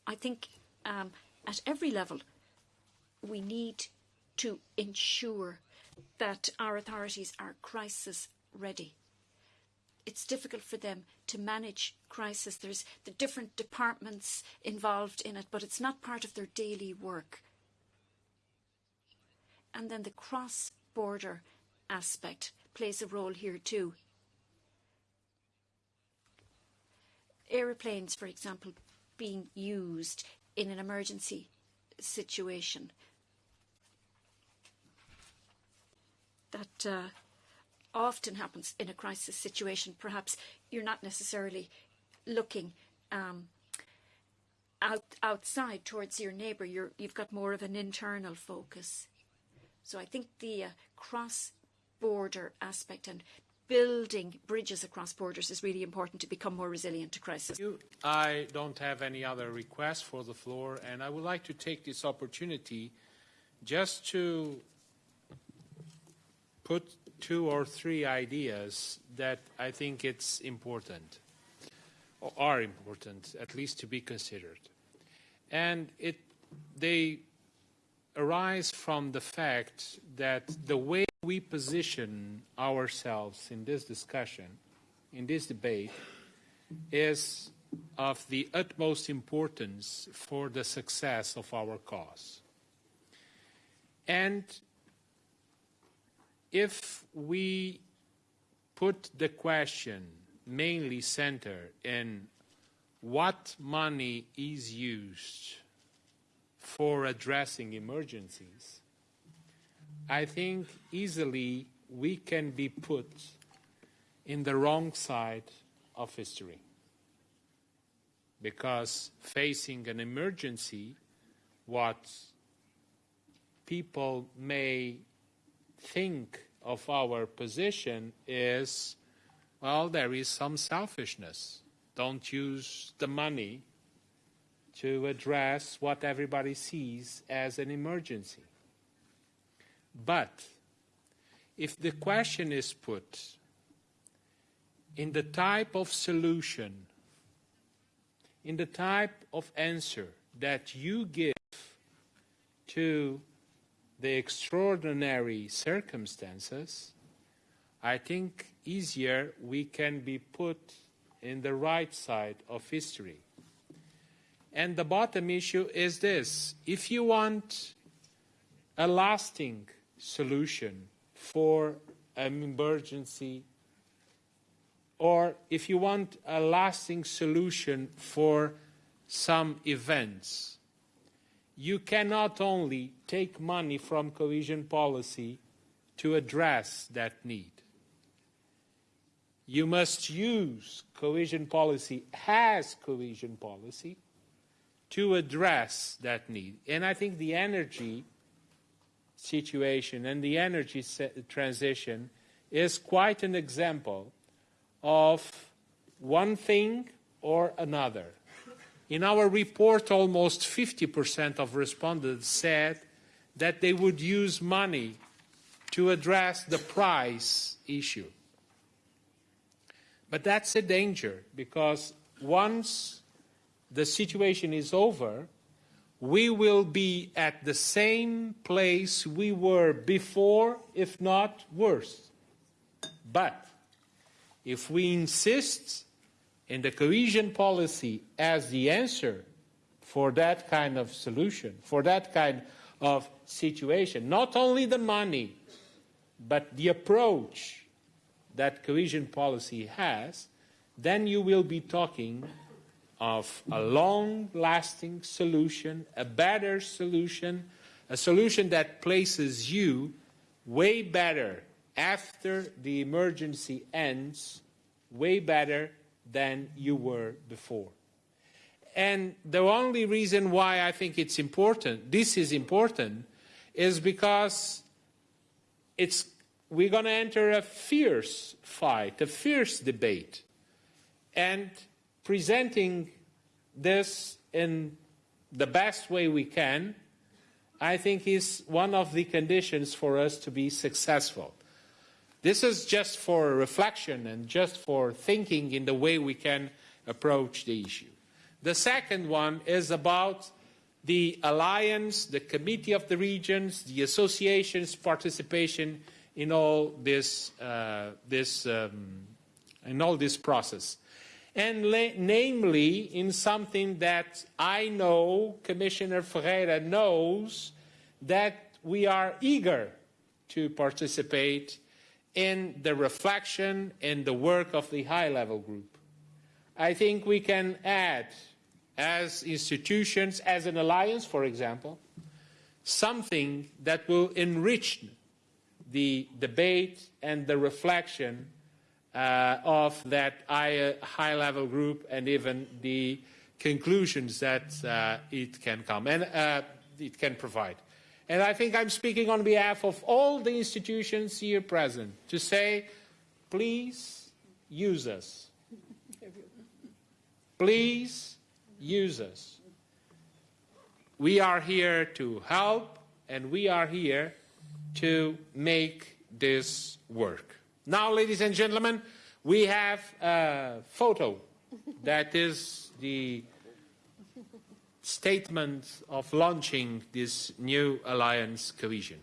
I think um, at every level, we need to ensure that our authorities are crisis ready. It's difficult for them to manage crisis. There's the different departments involved in it, but it's not part of their daily work. And then the cross-border aspect plays a role here too. Aeroplanes, for example, being used in an emergency situation. That uh, often happens in a crisis situation. Perhaps you're not necessarily looking um, out, outside towards your neighbour. You're, you've got more of an internal focus. So I think the uh, cross-border aspect and building bridges across borders is really important to become more resilient to crisis. I don't have any other requests for the floor, and I would like to take this opportunity just to put two or three ideas that I think it's important, or are important, at least to be considered. And it, they arise from the fact that the way we position ourselves in this discussion, in this debate, is of the utmost importance for the success of our cause. And if we put the question mainly centered in what money is used for addressing emergencies, I think easily we can be put in the wrong side of history. Because facing an emergency, what people may think of our position is, well, there is some selfishness. Don't use the money to address what everybody sees as an emergency. But if the question is put in the type of solution, in the type of answer that you give to the extraordinary circumstances, I think easier we can be put in the right side of history. And the bottom issue is this. If you want a lasting solution for an emergency, or if you want a lasting solution for some events, you cannot only take money from cohesion policy to address that need. You must use cohesion policy as cohesion policy to address that need. And I think the energy situation and the energy transition is quite an example of one thing or another. In our report, almost 50% of respondents said that they would use money to address the price issue. But that's a danger because once the situation is over, we will be at the same place we were before, if not worse. But if we insist in the cohesion policy as the answer for that kind of solution, for that kind of situation, not only the money, but the approach that cohesion policy has, then you will be talking of a long-lasting solution, a better solution, a solution that places you way better after the emergency ends, way better than you were before. And the only reason why I think it's important, this is important, is because it's we're going to enter a fierce fight, a fierce debate, and presenting this in the best way we can, I think is one of the conditions for us to be successful. This is just for reflection and just for thinking in the way we can approach the issue. The second one is about the alliance, the committee of the regions, the associations' participation in all this, uh, this um, in all this process, and namely in something that I know Commissioner Ferreira knows that we are eager to participate in the reflection and the work of the high-level group. I think we can add as institutions, as an alliance, for example, something that will enrich the debate and the reflection uh, of that high-level group and even the conclusions that uh, it can come and uh, it can provide. And I think I'm speaking on behalf of all the institutions here present to say, please use us. Please use us. We are here to help and we are here to make this work. Now, ladies and gentlemen, we have a photo that is the statement of launching this new alliance cohesion.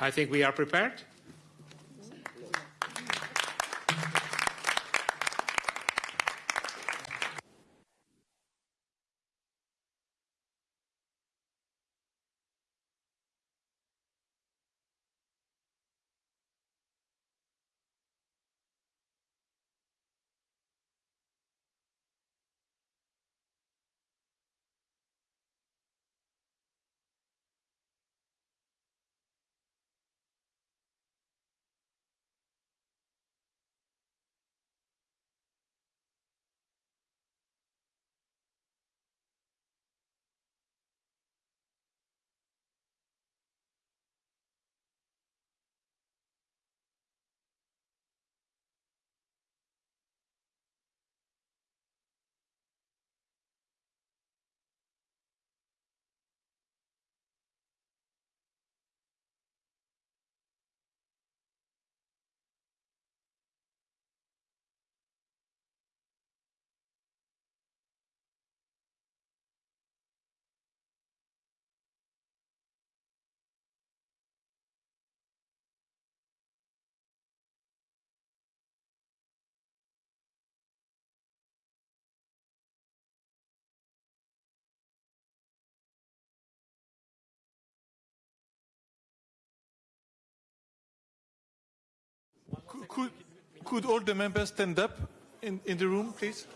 I think we are prepared. Could all the members stand up in, in the room, please?